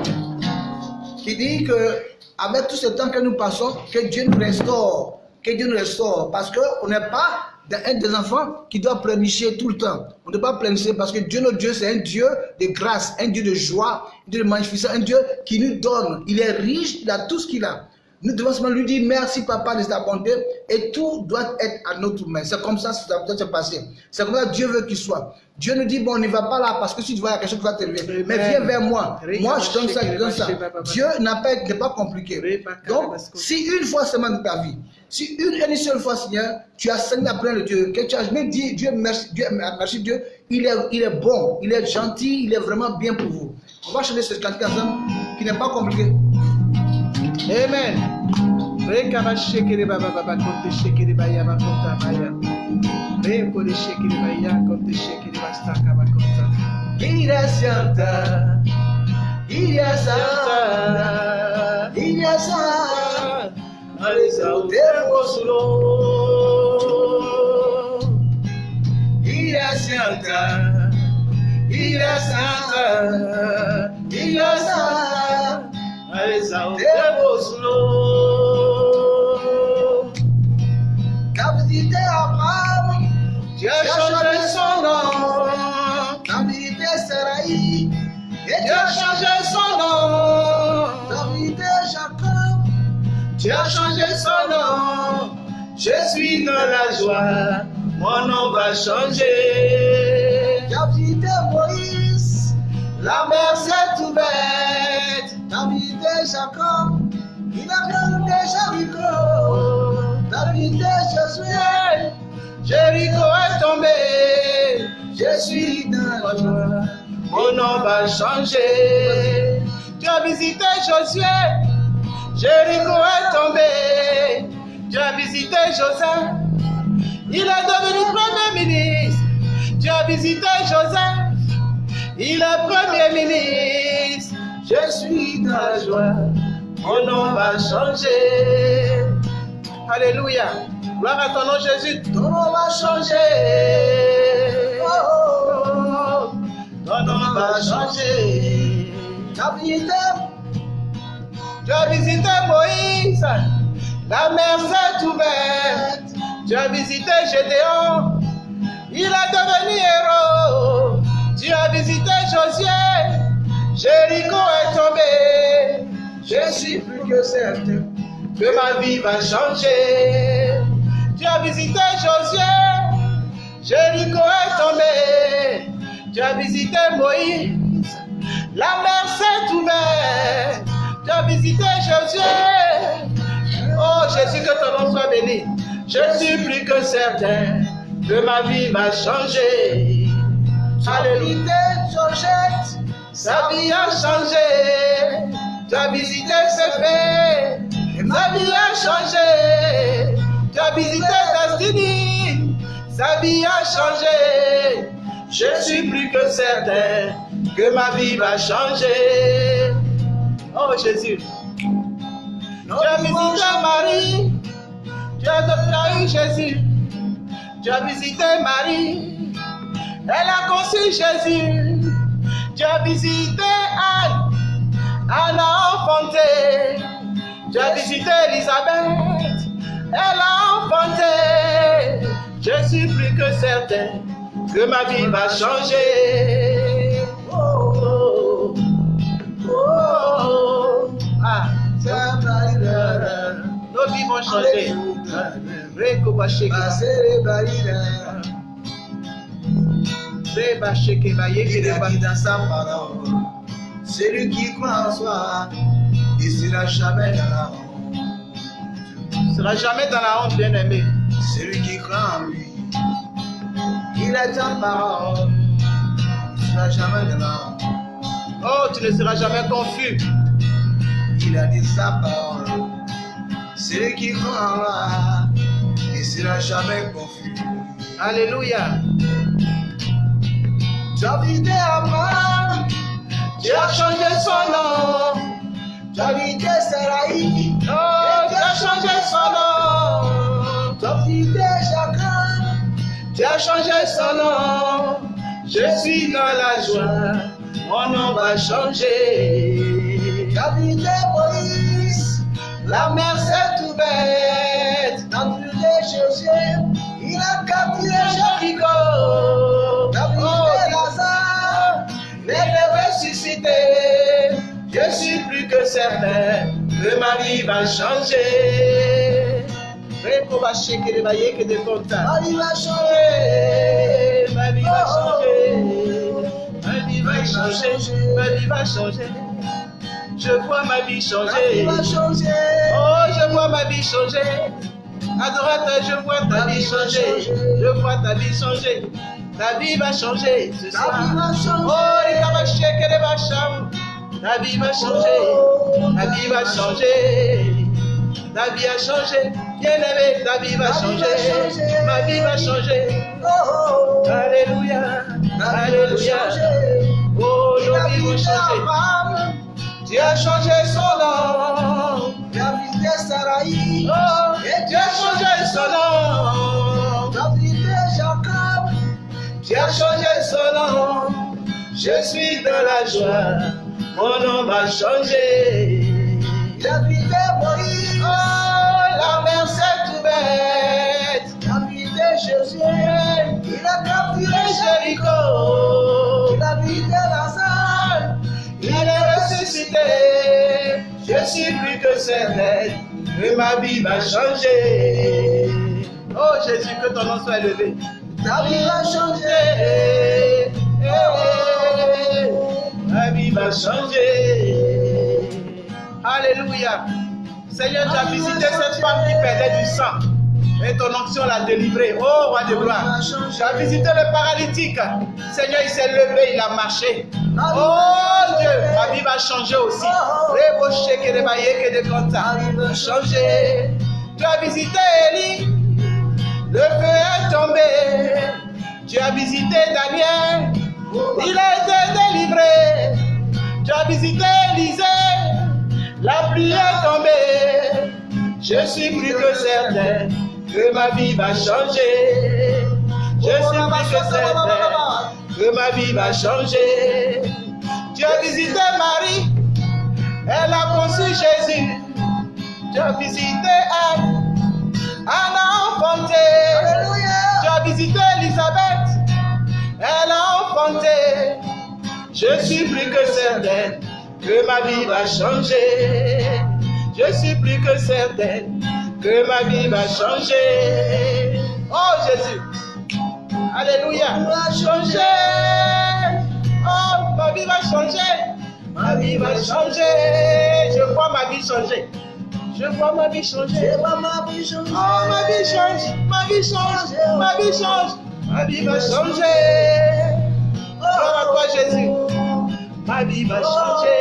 qui dit que avec tout ce temps que nous passons, que Dieu nous restaure, que Dieu nous restaure, parce qu'on n'est pas un des enfants qui doit pleurnicher tout le temps. On ne doit pas pleurnicher parce que Dieu, notre Dieu, c'est un Dieu de grâce, un Dieu de joie, un Dieu de magnificence, un Dieu qui nous donne. Il est riche, il a tout ce qu'il a. Nous devons seulement lui dire merci papa de ta bonté et tout doit être à notre main. C'est comme ça que ça doit se passer. C'est comme ça que Dieu veut qu'il soit. Dieu nous dit bon, on n'y va pas là parce que si tu vois quelque chose qui va t'élever. Mais viens vers moi. Moi, je donne ça, je donne ça. Dieu n'a pas, n'est pas compliqué. Donc, si une fois seulement de ta vie, si une, une seule fois, Seigneur, tu as saigné après le Dieu, que tu as jamais dit Dieu merci, Dieu, merci Dieu, il est, il est bon, il est gentil, il est vraiment bien pour vous. On va chanter ce cantique ensemble qui n'est pas compliqué. Amen. Rekaba shekere baba baba konte shekere baya bakonta baya. Reko de shekere baya konte shekere bastaka bakonta. Il est santa, il est santa, il est saint. Exaltez-vous sous l'eau. Il est saint, il est saint, il est saint. Exaltez-vous sous l'eau. Qu'a visité Abraham, Tu as changé son nom. qu'a visité Sarai, et Tu as changé son nom. qu'a visité Jacob, Tu as changé son nom. Je suis dans la joie. Mon nom va changer. visité Moïse, La mer s'est ouverte. Jacob, il a Jéricho, qu'a visité Josué, Jéricho est tombé. je suis dans la joie. Mon nom va changer. Tu as visité Josué. Jéricho est tombé. Tu as visité Joseph. Il est devenu premier ministre. Tu as visité Joseph. Il est premier ministre. Je suis la joie. Mon nom va changer. Alléluia. Gloire à ton nom, Jésus. Ton nom va changer. Oh, ton nom va changer. Qu'a visité? Tu as visité Moïse? La mer s'est ouverte. Tu as visité Gédéon? Il est devenu héros. Tu as visité Josué? Jéricho est tombé. Je suis plus que certain. que ma vie va changer. Tu as visité Josué, Jéricho est tombé. Tu as visité Moïse, la mer s'est ouverte. Tu as visité Josué. Oh Jésus, que ton nom soit béni. Je suis plus que certain que ma vie va changer. Alléluia. Visité Georgette, Sa vie a changé. Tu as visité ses faits. Sa vie a changé. Tu as visité Destiny. Sa vie a changé. Je suis plus que certain que ma vie va changer. Oh Jésus. Tu as visité Marie. Tu as adopté Jésus. Tu as visité Marie. Elle a conçu Jésus. Tu as visité Anne. Anne a enfanté. Tu as visité Elisabeth. Elle a enfanté. Je suis plus que certain que ma vie va changer. Oh, oh, oh. Ah, nos vies vont changer. Ba- dans sa parole. Celui qui croit en soi, il sera jamais dans la honte. ne sera jamais dans la honte, bien-aimé. Celui qui croit en lui, il est en parole, il sera jamais dans la honte. Oh, tu ne seras jamais confus. Il a dit sa parole. Celui qui croit en moi, il sera jamais confus. Alléluia. Abraham, Tu as changé son nom. Oh, tu as changé son nom. visité Jacob, Tu as changé son nom. Je suis dans la joie. Mon nom va changer. visité Moïse, La mer s'est ouverte. as visité Josué, il a capturé Jéricho, certain que ma vie va changer. Reko va shekere ba yeke de konta. ma vie va changer. Ma vie va changer. Ma vie va changer. Ma vie va changer. Je vois ma vie Ma vie changer. va changer. Oh, je vois ma vie changer. Adorateur, je vois ta vie changer. Je vois ta vie changer. Ta vie va changer ce Ta soir. vie va changer. Oh, les gars, va shaker les vachons. Ta vie va changer. Ta vie va changer. Ta vie a changé. Bien-aimé, ta vie va changer. Ma vie va changer. Oh, oh, Alléluia. vie Alléluia. Oh, a visité changer. Abraham, Tu as changé son nom. tu Oh, Dieu a changé son nom. David et Jacob, Tu as changé son nom. Je suis dans la joie. Mon nom va changer. David et Moïse, Oh, la mer s'est ouverte. David et Jésus, il a capturé Jéricho. Jéricho, David et Lazare, il est ressuscité. Je suis plus que certain que ma vie va changer. Oh Jésus, que ton nom soit élevé. David a changé. Eh, eh, eh, Ma vie va changer. Alléluia. Seigneur, tu as visité cette femme qui perdait du sang. Et ton onction l'a délivrée. Oh, roi de gloire. Tu as visité le paralytique. Seigneur, il s'est levé, il a marché. Oh Dieu, ma vie va changer aussi. Rebo sheke de baye que de conta. Va changer. Tu as visité Élie. Le feu est tombé. Tu as visité Daniel. Il a été délivré. Tu as visité Élisée. La pluie est tombée. Je suis plus que certain que ma vie va changer. Je suis plus que certain que ma vie va changer. Tu as visité Marie. Elle a conçu Jésus. Tu as visité Anne. Anne a enfanté. Tu as visité Elisabeth. Elle a enfanté. Je suis plus que certain que ma vie va changer. Je suis plus que certain que ma vie va changer. Oh Jésus. Alléluia. Va changer. Oh, ma vie va changer. Ma vie va changer. Je vois ma vie changer. Je vois ma vie changer. Je vois ma vie changer. Oh, ma vie change, ma vie change, ma vie change, ma vie va changer. Gloire à toi, Jésus. Ma vie va changer.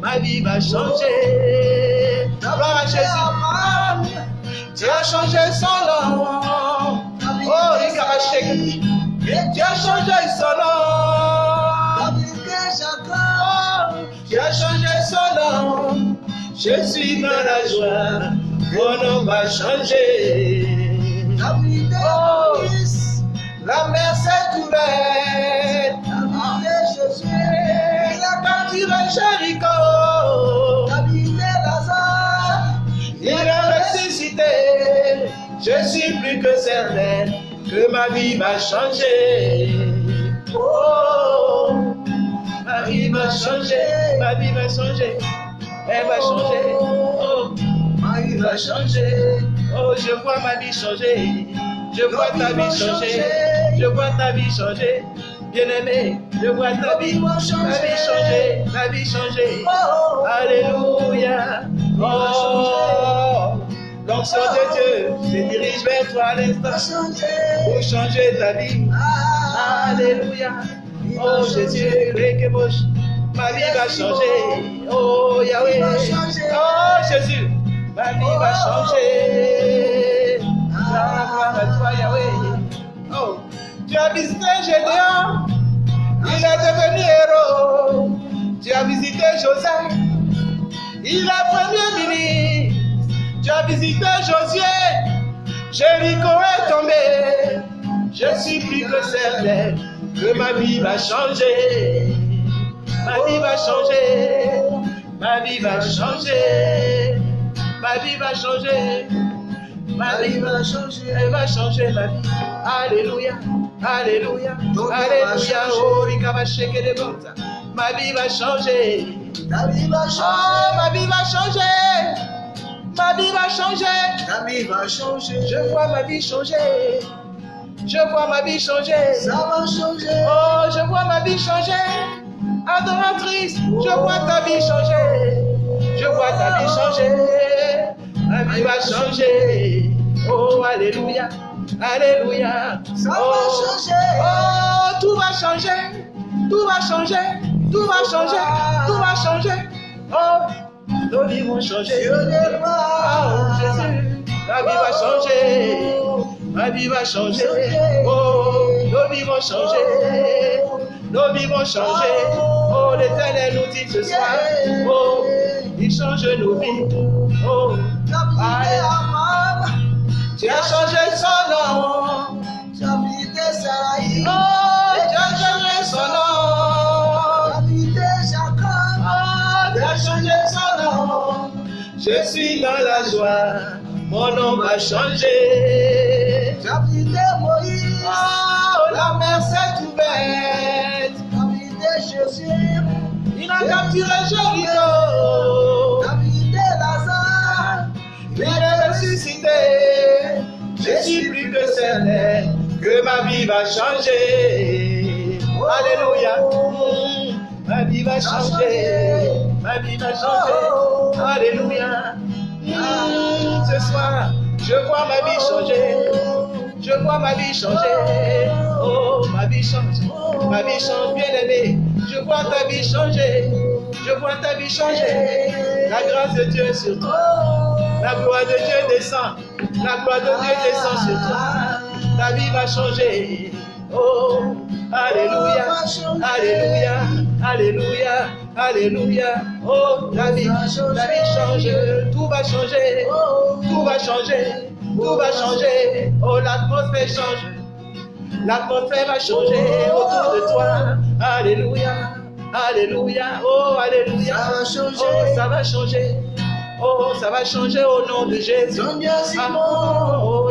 Ma vie va changer. Gloire à Jésus. Tu as changé son nom. Oh, Rika va shake. Tu as changé son nom. Oh, Tu as changé son nom. Je suis dans la joie. Mon nom va changer. Oh. La mer s'est ouverte. Et Jésus, il a Capturé capturé Jéricho. Lazare, Il est ressuscité. Je suis plus que certain que ma vie va changer. Oh, ma vie va changer. Ma vie va changer. Elle va changer. Oh, va changer. Oh, je vois ma vie changer. Je vois ta vie changer. Je vois ta vie changer. Bien-aimé, je vois ta vie, ma vie changer, ma vie changer. Oh, Alléluia. Oh, l'onction de Dieu se dirige vers toi à l'instant pour changer ta vie. Ah, Alléluia. Oh Jésus, ma vie va changer. Oh Yahweh. Oh Jésus, ma vie va changer. Gloire à toi Yahweh. Oh, tu as visité Gédéon, il est devenu héros. Tu as visité Joseph, il est premier ministre. Tu as visité Josué, Jéricho est tombé. Je suis plus que certain que ma vie va changer. Ma vie va changer. Ma vie va changer. Ma vie va changer. Ma vie va changer. Elle va changer ma vie. Alléluia. Alléluia. Alléluia. Oh, va les bottes. Ma vie va changer. David va Oh, changer. ma vie va changer. Ma vie va changer. David va changer. Je vois ma vie changer. Je vois ma vie changer. Ça va changer. Oh, je vois ma vie changer. Adoratrice, je vois ta vie changer. Je vois ta vie changer. Ma vie va changer. Oh, Alléluia. Alléluia. Ça va Oh, changer. Oh, tout va changer. Tout va changer. Tout va changer. Tout va changer. Oh, nos vies vont changer. Oh. Jésus, ma vie va changer. Ma vie va changer. Oh, nos vies vont changer. Nos vies vont changer. Oh, l'éternel nous dit ce soir. Oh, il change nos vies. Oh, Tu as Abraham, tu as changé son nom. tu as visité Sarai, Oh, tu as changé son tu nom. as visité Jacob, Oh, tu as changé son nom. Je suis dans la joie, mon nom va changer. tu as visité Moïse, Oh, la mer s'est ouverte. tu as visité Jésus, Il a capturé Jéricho. Ma vie va changer. Alléluia. Ma vie va changer. Ma vie va changer. Alléluia. Mm. Ce soir, je vois ma vie changer. Je vois ma vie changer. Oh, ma vie change. Ma vie change, bien aimé. Je vois ta vie changer. Je vois ta vie changer. La grâce de Dieu est sur toi. La gloire de Dieu descend. La gloire de Dieu descend sur toi. Ta vie va changer. Oh, Alléluia. Alléluia. Alléluia. Alléluia. Oh, ta vie, ta vie change. Tout va changer. Tout va changer. Tout va changer. Oh, l'atmosphère change. L'atmosphère va changer autour de toi. Alléluia. Alléluia. Oh, Alléluia. Ça va changer. Oh, ça va changer. Oh, ça va changer au nom de Jésus. Ton Dieu,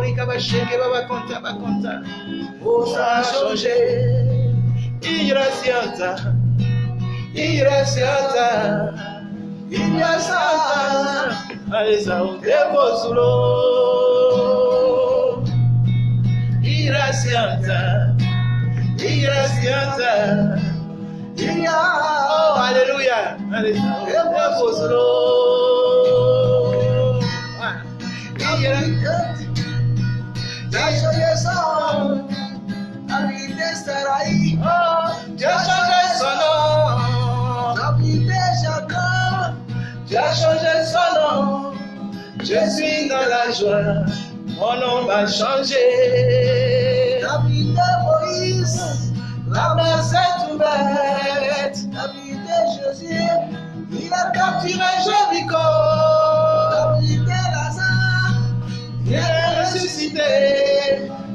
Africa bashenge babakonta bakonta Osa change Irasiata Irasiata Irasiata Aisa é é o debosulo Irasiata Irasiata Irasiata Oh, hallelujah. Hallelujah. Hallelujah. Alléluia. Aleza udevozulo. Ah. Ira- Oh, Dieu a changé son nom. Tu as changé son nom. Je suis dans la joie. Mon nom va changer. La mer s'est ouverte. Il a capturé Jéricho.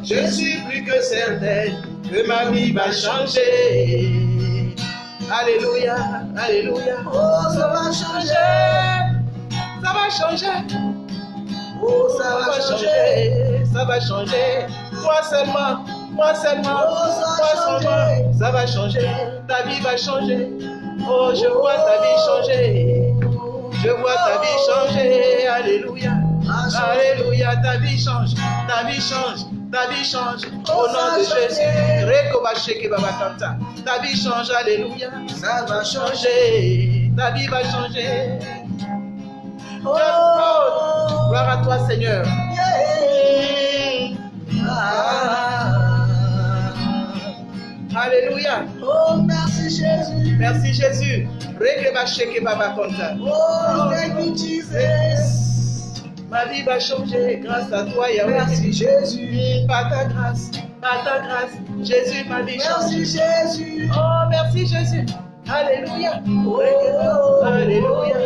Je suis plus que certain que ma vie va changer. Alléluia, Alléluia. Oh, ça va changer. Ça va changer. Oh, Ça va changer. ça va changer. Moi seulement, moi seulement, Oh, moi seulement, ça va changer. Ta vie va changer. Oh, je vois ta vie changer. Je vois ta vie changer. Alléluia. Alléluia. Ta vie change. Ta vie change. Ta vie change. Oh, Au nom de Jésus. changer. Reko ba sheke ba ba kanta. Ta vie change. Alléluia. Ça va changer. Ta vie va changer. Oh, Gloire à toi, Seigneur. Ah. Alléluia. Oh, merci Jésus. Merci Jésus. Rekeba sheke baba konta. Oh, thank you, Jesus. Ma vie va changer grâce à toi, Yahweh. Merci Jésus. Par ta grâce, par ta grâce, Jésus, ma vie change. Merci Jésus. Oh, merci Jésus. Alléluia. Oh. Alléluia.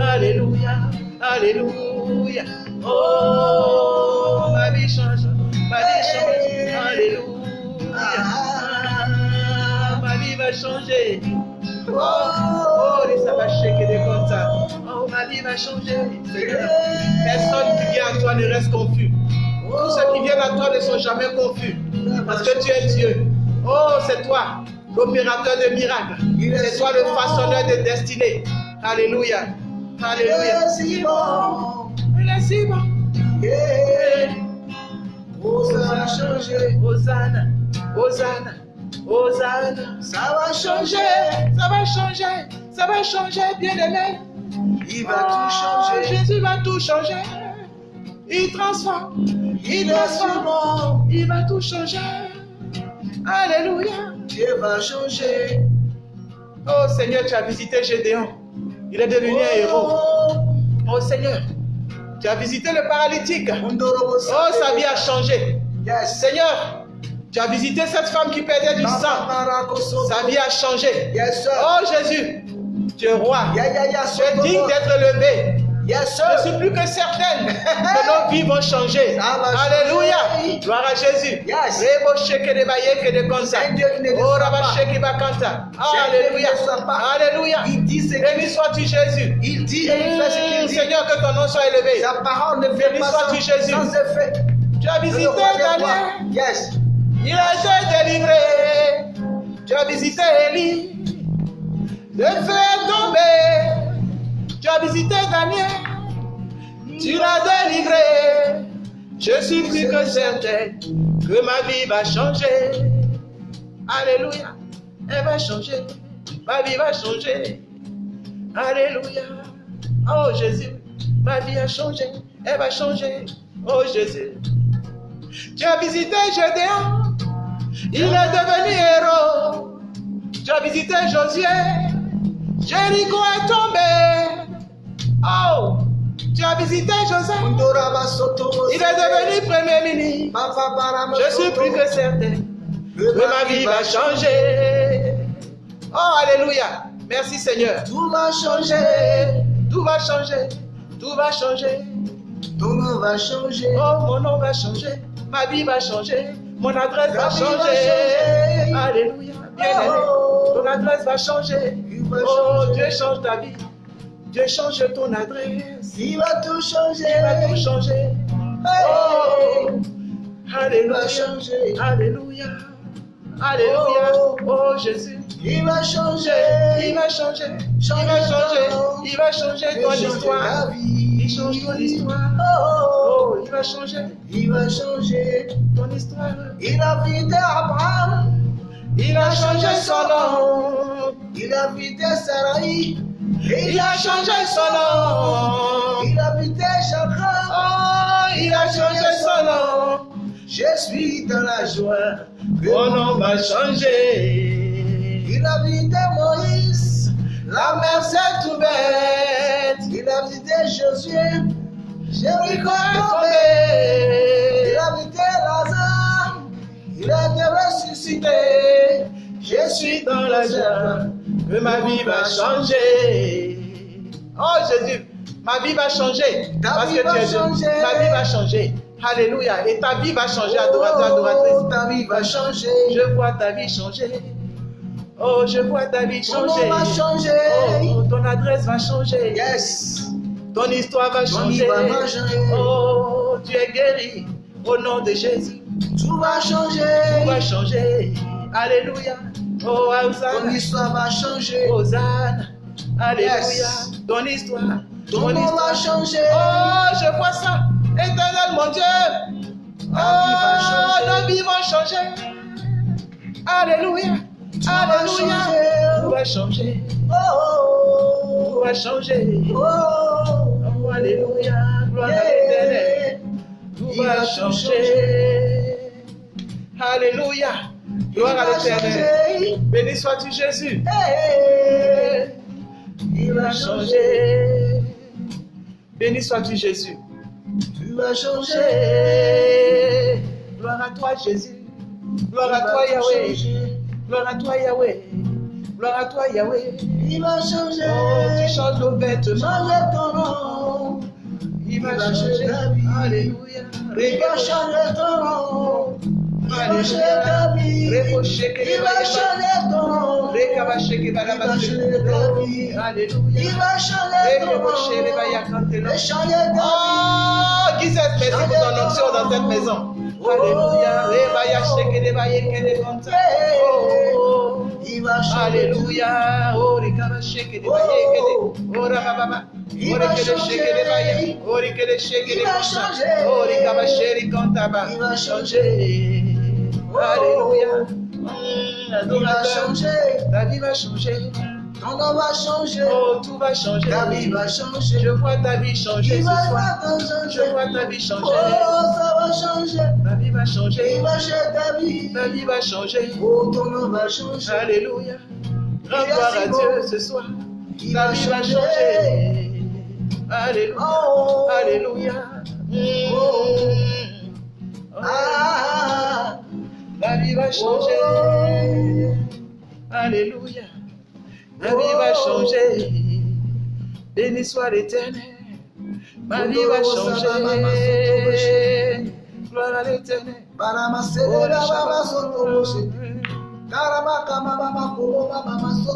Alléluia. Alléluia. Oh, ma vie change. Ma vie change. Alléluia. Ah, ma vie va changer. Oh, oh, ça va des comptes. Ma vie va changer. Seigneur. Personne qui vient à toi ne reste confus. Tous ceux qui viennent à toi ne sont jamais confus. Parce que tu es Dieu. Oh, c'est toi, l'opérateur de miracles. C'est toi le façonneur de destinée. Alléluia. Alléluia. Bon. Il est si bon. Oh, ça va changer. Hosanna, Hosanna, Hosanna. Ça va. Changer, ça va changer, ça va changer, bien aimé. Il va tout changer. Jésus va tout changer. Il transforme, il transforme, il va tout changer. Alléluia. Dieu va changer. Oh Seigneur, tu as visité Gédéon. Il est devenu un héros. Oh, Oh Seigneur, tu as visité le paralytique. Oh, sa vie a changé. Yes. Seigneur, tu as visité cette femme qui perdait du sang. Sa vie a changé. Yes. Oh Jésus, Tu es roi. Tu es digne d'être élevé. Yes, Je suis plus que certaine que nos vies vont changer. Alléluia. Gloire à Jésus. Yes. Alléluia. Alléluia. Il dit ce Béni sois-tu Jésus. il dit et il fait ce qu'il Mmh, dit. Seigneur, que ton nom soit élevé. Sa parole ne fait Béni pas sois-tu, sans, Jésus. sans effet. Tu as visité. Daniel. Yes. Il a été délivré. Tu as visité Élie. Le feu tombé. Tu as visité Daniel. Tu l'as délivré. Je suis plus que certaine que ma vie va changer. Alléluia. Elle va changer. Ma vie va changer. Alléluia. Oh Jésus, ma vie a changé. Elle va changer. Oh Jésus. Tu as visité Gédéon, il est devenu héros. Tu as visité Josué, Jéricho est tombé. Oh, tu as visité Joseph, il est devenu premier ministre. Je suis plus que certain que ma vie va changer. Oh, Alléluia. Merci Seigneur. Tout va changer. Tout va changer. Tout va changer. Ton nom va changer. Oh, mon nom va changer, ma vie va changer, mon adresse va vie va changer. changer. Alléluia, bien-aimé, Oh. ton adresse va changer. Oh. Dieu change ta vie. Dieu change ton adresse. Il va tout changer. Il va tout changer. Oh, Il va Alléluia, changer. Alléluia, Alléluia. Oh. Oh, Jésus. Il va changer. Il va changer, il va changer, il va changer ton histoire. Il change ton histoire. Oh, Oh, il va changer il va changer. ton histoire. Il a vidé Abraham. Il a changé son nom. Il a vidé Sarai. Il a changé son nom. Il a vidé Jacob. Oh, il a changé son nom. Je suis dans la joie. Mon nom va changer. Il a vidé Moïse. La mer s'est ouverte. Il a vidé Josué. Jéricho est tombé. Il a vidé Lazare. Il a été ressuscité. Je suis dans la joie que ma vie va changer. Oh Jésus, ma vie va changer. Ta Parce vie que va tu es Dieu. changer. Ma vie va changer. Alléluia. Et ta vie va changer, adorateur, Oh, adoratrice. ta vie va changer. Je vois ta vie changer. Oh, je vois ta vie Ton nom changer. va changer. Oh, ton adresse va changer. Yes. Ton histoire va changer. va changer. Oh, tu es guéri au nom de Jésus. Tout va Tout changer. va changer. Alléluia. Oh, Ton Hosanna. histoire va changer. Hosanna. Alléluia. Yes. Ton histoire. Ton nom va changer. Oh, je vois ça. Éternel, mon Dieu. Ta vie va Oh, changer. nos vies vont changer. Alléluia. Tout Alléluia. Tout va changer. Tout Oh. va changer. Oh. Oh, Alléluia. Gloire à l'éternel. Tout Il va tout changer. Alléluia. Gloire à l'éternel. Béni sois-tu Jésus. Il changer. changer. Béni sois-tu Jésus. Tu changer. Changer. Gloire à toi Jésus. Gloire à toi Yahweh. Gloire à toi Yahweh. Gloire à toi Yahweh. Il va changer. Oh, tu changes nos vêtements. Changer ton nom. Il ta vie. Alléluia. Changer ton nom. Il va Alléluia. vie. Il va changer ton nom. Il va changer ta vie. Alléluia. Il va changer ton nom. Il va changer ta Oh, qui maison pour ton onction dans cette maison. Alléluia. Oh. vie. Il va changer. Alléluia. Oh. Oh. Il va changer. Oh, sheke Il va changer. Konta ba. Il va changer. Alléluia. Mm, Il va adorateur. changer. Ta vie va changer. Ton nom va changer. Oh, tout va changer. Ta vie va changer. Je vois ta vie changer Il ce va soir. va Je vois ta vie changer. Oh, ça va changer. Ta vie va Il changer. va changer ta vie. Ta vie va changer. Oh, ton nom va changer. Alléluia. Il gloire va à Dieu ce soir. Il Ta va vie va changer. Alléluia. Oh. Alléluia. Mm. Oh. Ah. Ta vie va changer. Oh. Alléluia. Ma vie va changer. Béni soit l'éternel. Ma vie va changer. Gloire à l'éternel.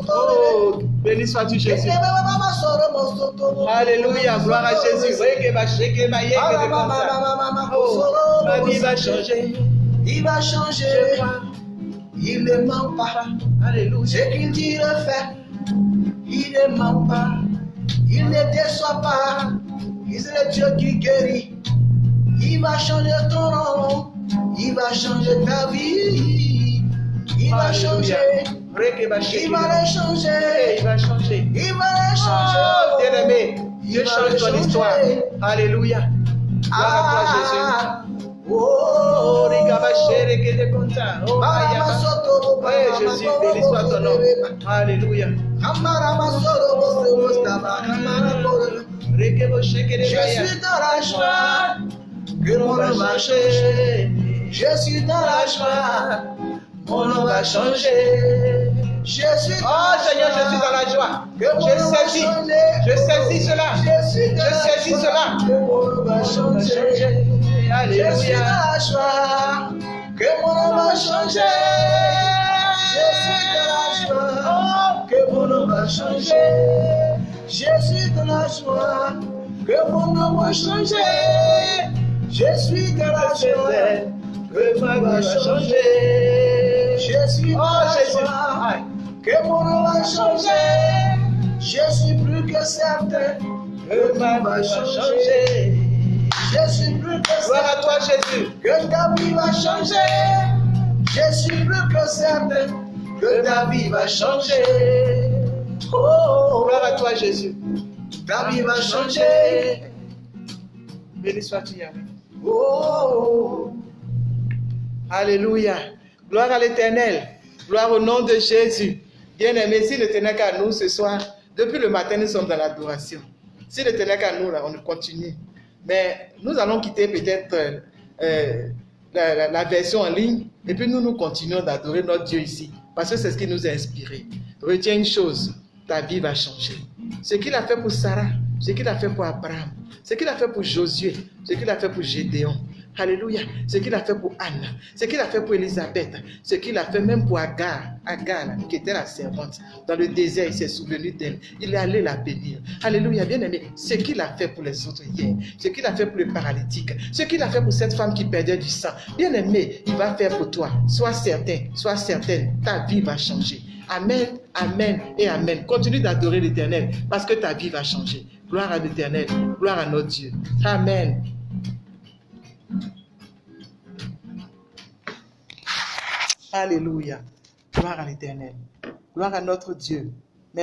Oh, béni sois-tu Jésus. Alléluia, gloire à Jésus. Oh, ma vie va changer. Il va changer. Il ne ment pas. Alléluia. Ce qu'il dit le fait. Il ne ment pas. Il ne déçoit pas. Il est le Dieu qui guérit. Il va changer ton nom. Il va changer ta vie. Il va changer. Il va le changer. Il va changer. Il va le Oh, changer. bien-aimé, Dieu change ton histoire. Alléluia. Gloire à toi, Jésus. Oh, Oh. Oh, mama Jésus, béni soit ton nom. Alléluia. Je suis dans la joie que mon nom va changer. Je suis dans la joie, mon nom va changer. Je suis Oh Seigneur, je suis dans la joie. Je saisis. Je saisis cela. Je saisis cela. Je suis dans la joie, que mon nom va changer. Je suis dans la joie, que mon nom va changer. Je suis dans la joie, que mon nom va changer. Je suis dans la joie, que mon nom va changer. Je suis dans Oh la joie, que mon nom va changer. Je suis plus que certain que Ma va changer. Je suis Gloire à toi Jésus. que ta vie va changer. Je suis plus que certain que ta vie va changer. Oh, Gloire à toi Jésus. ta vie va changer. Béni sois-tu. Oh, Alléluia. Gloire à l'éternel. Gloire au nom de Jésus. Bien-aimé, si le tenait qu'à nous ce soir, depuis le matin, nous sommes dans l'adoration. Si le tenait qu'à nous, là, on continue. Mais nous allons quitter peut-être euh, euh, la, version en ligne et puis nous, nous continuons d'adorer notre Dieu ici. Parce que c'est ce qui nous a inspirés. Retiens une chose, ta vie va changer. Ce qu'il a fait pour Sarah, ce qu'il a fait pour Abraham, ce qu'il a fait pour Josué, ce qu'il a fait pour Gédéon. Alléluia. Ce qu'il a fait pour Anne, ce qu'il a fait pour Elisabeth, ce qu'il a fait même pour Agar, Agar, qui était la servante. Dans le désert, il s'est souvenu d'elle. Il est allé la bénir. Alléluia. Bien aimé, ce qu'il a fait pour les autres hier, ce qu'il a fait pour le paralytique, ce qu'il a fait pour cette femme qui perdait du sang. Bien aimé, il va faire pour toi. Sois certain, sois certaine, ta vie va changer. Amen, Amen et Amen. Continue d'adorer l'Éternel parce que ta vie va changer. Gloire à l'Éternel, gloire à notre Dieu. Amen. Alléluia. Gloire à l'Éternel. Gloire à notre Dieu.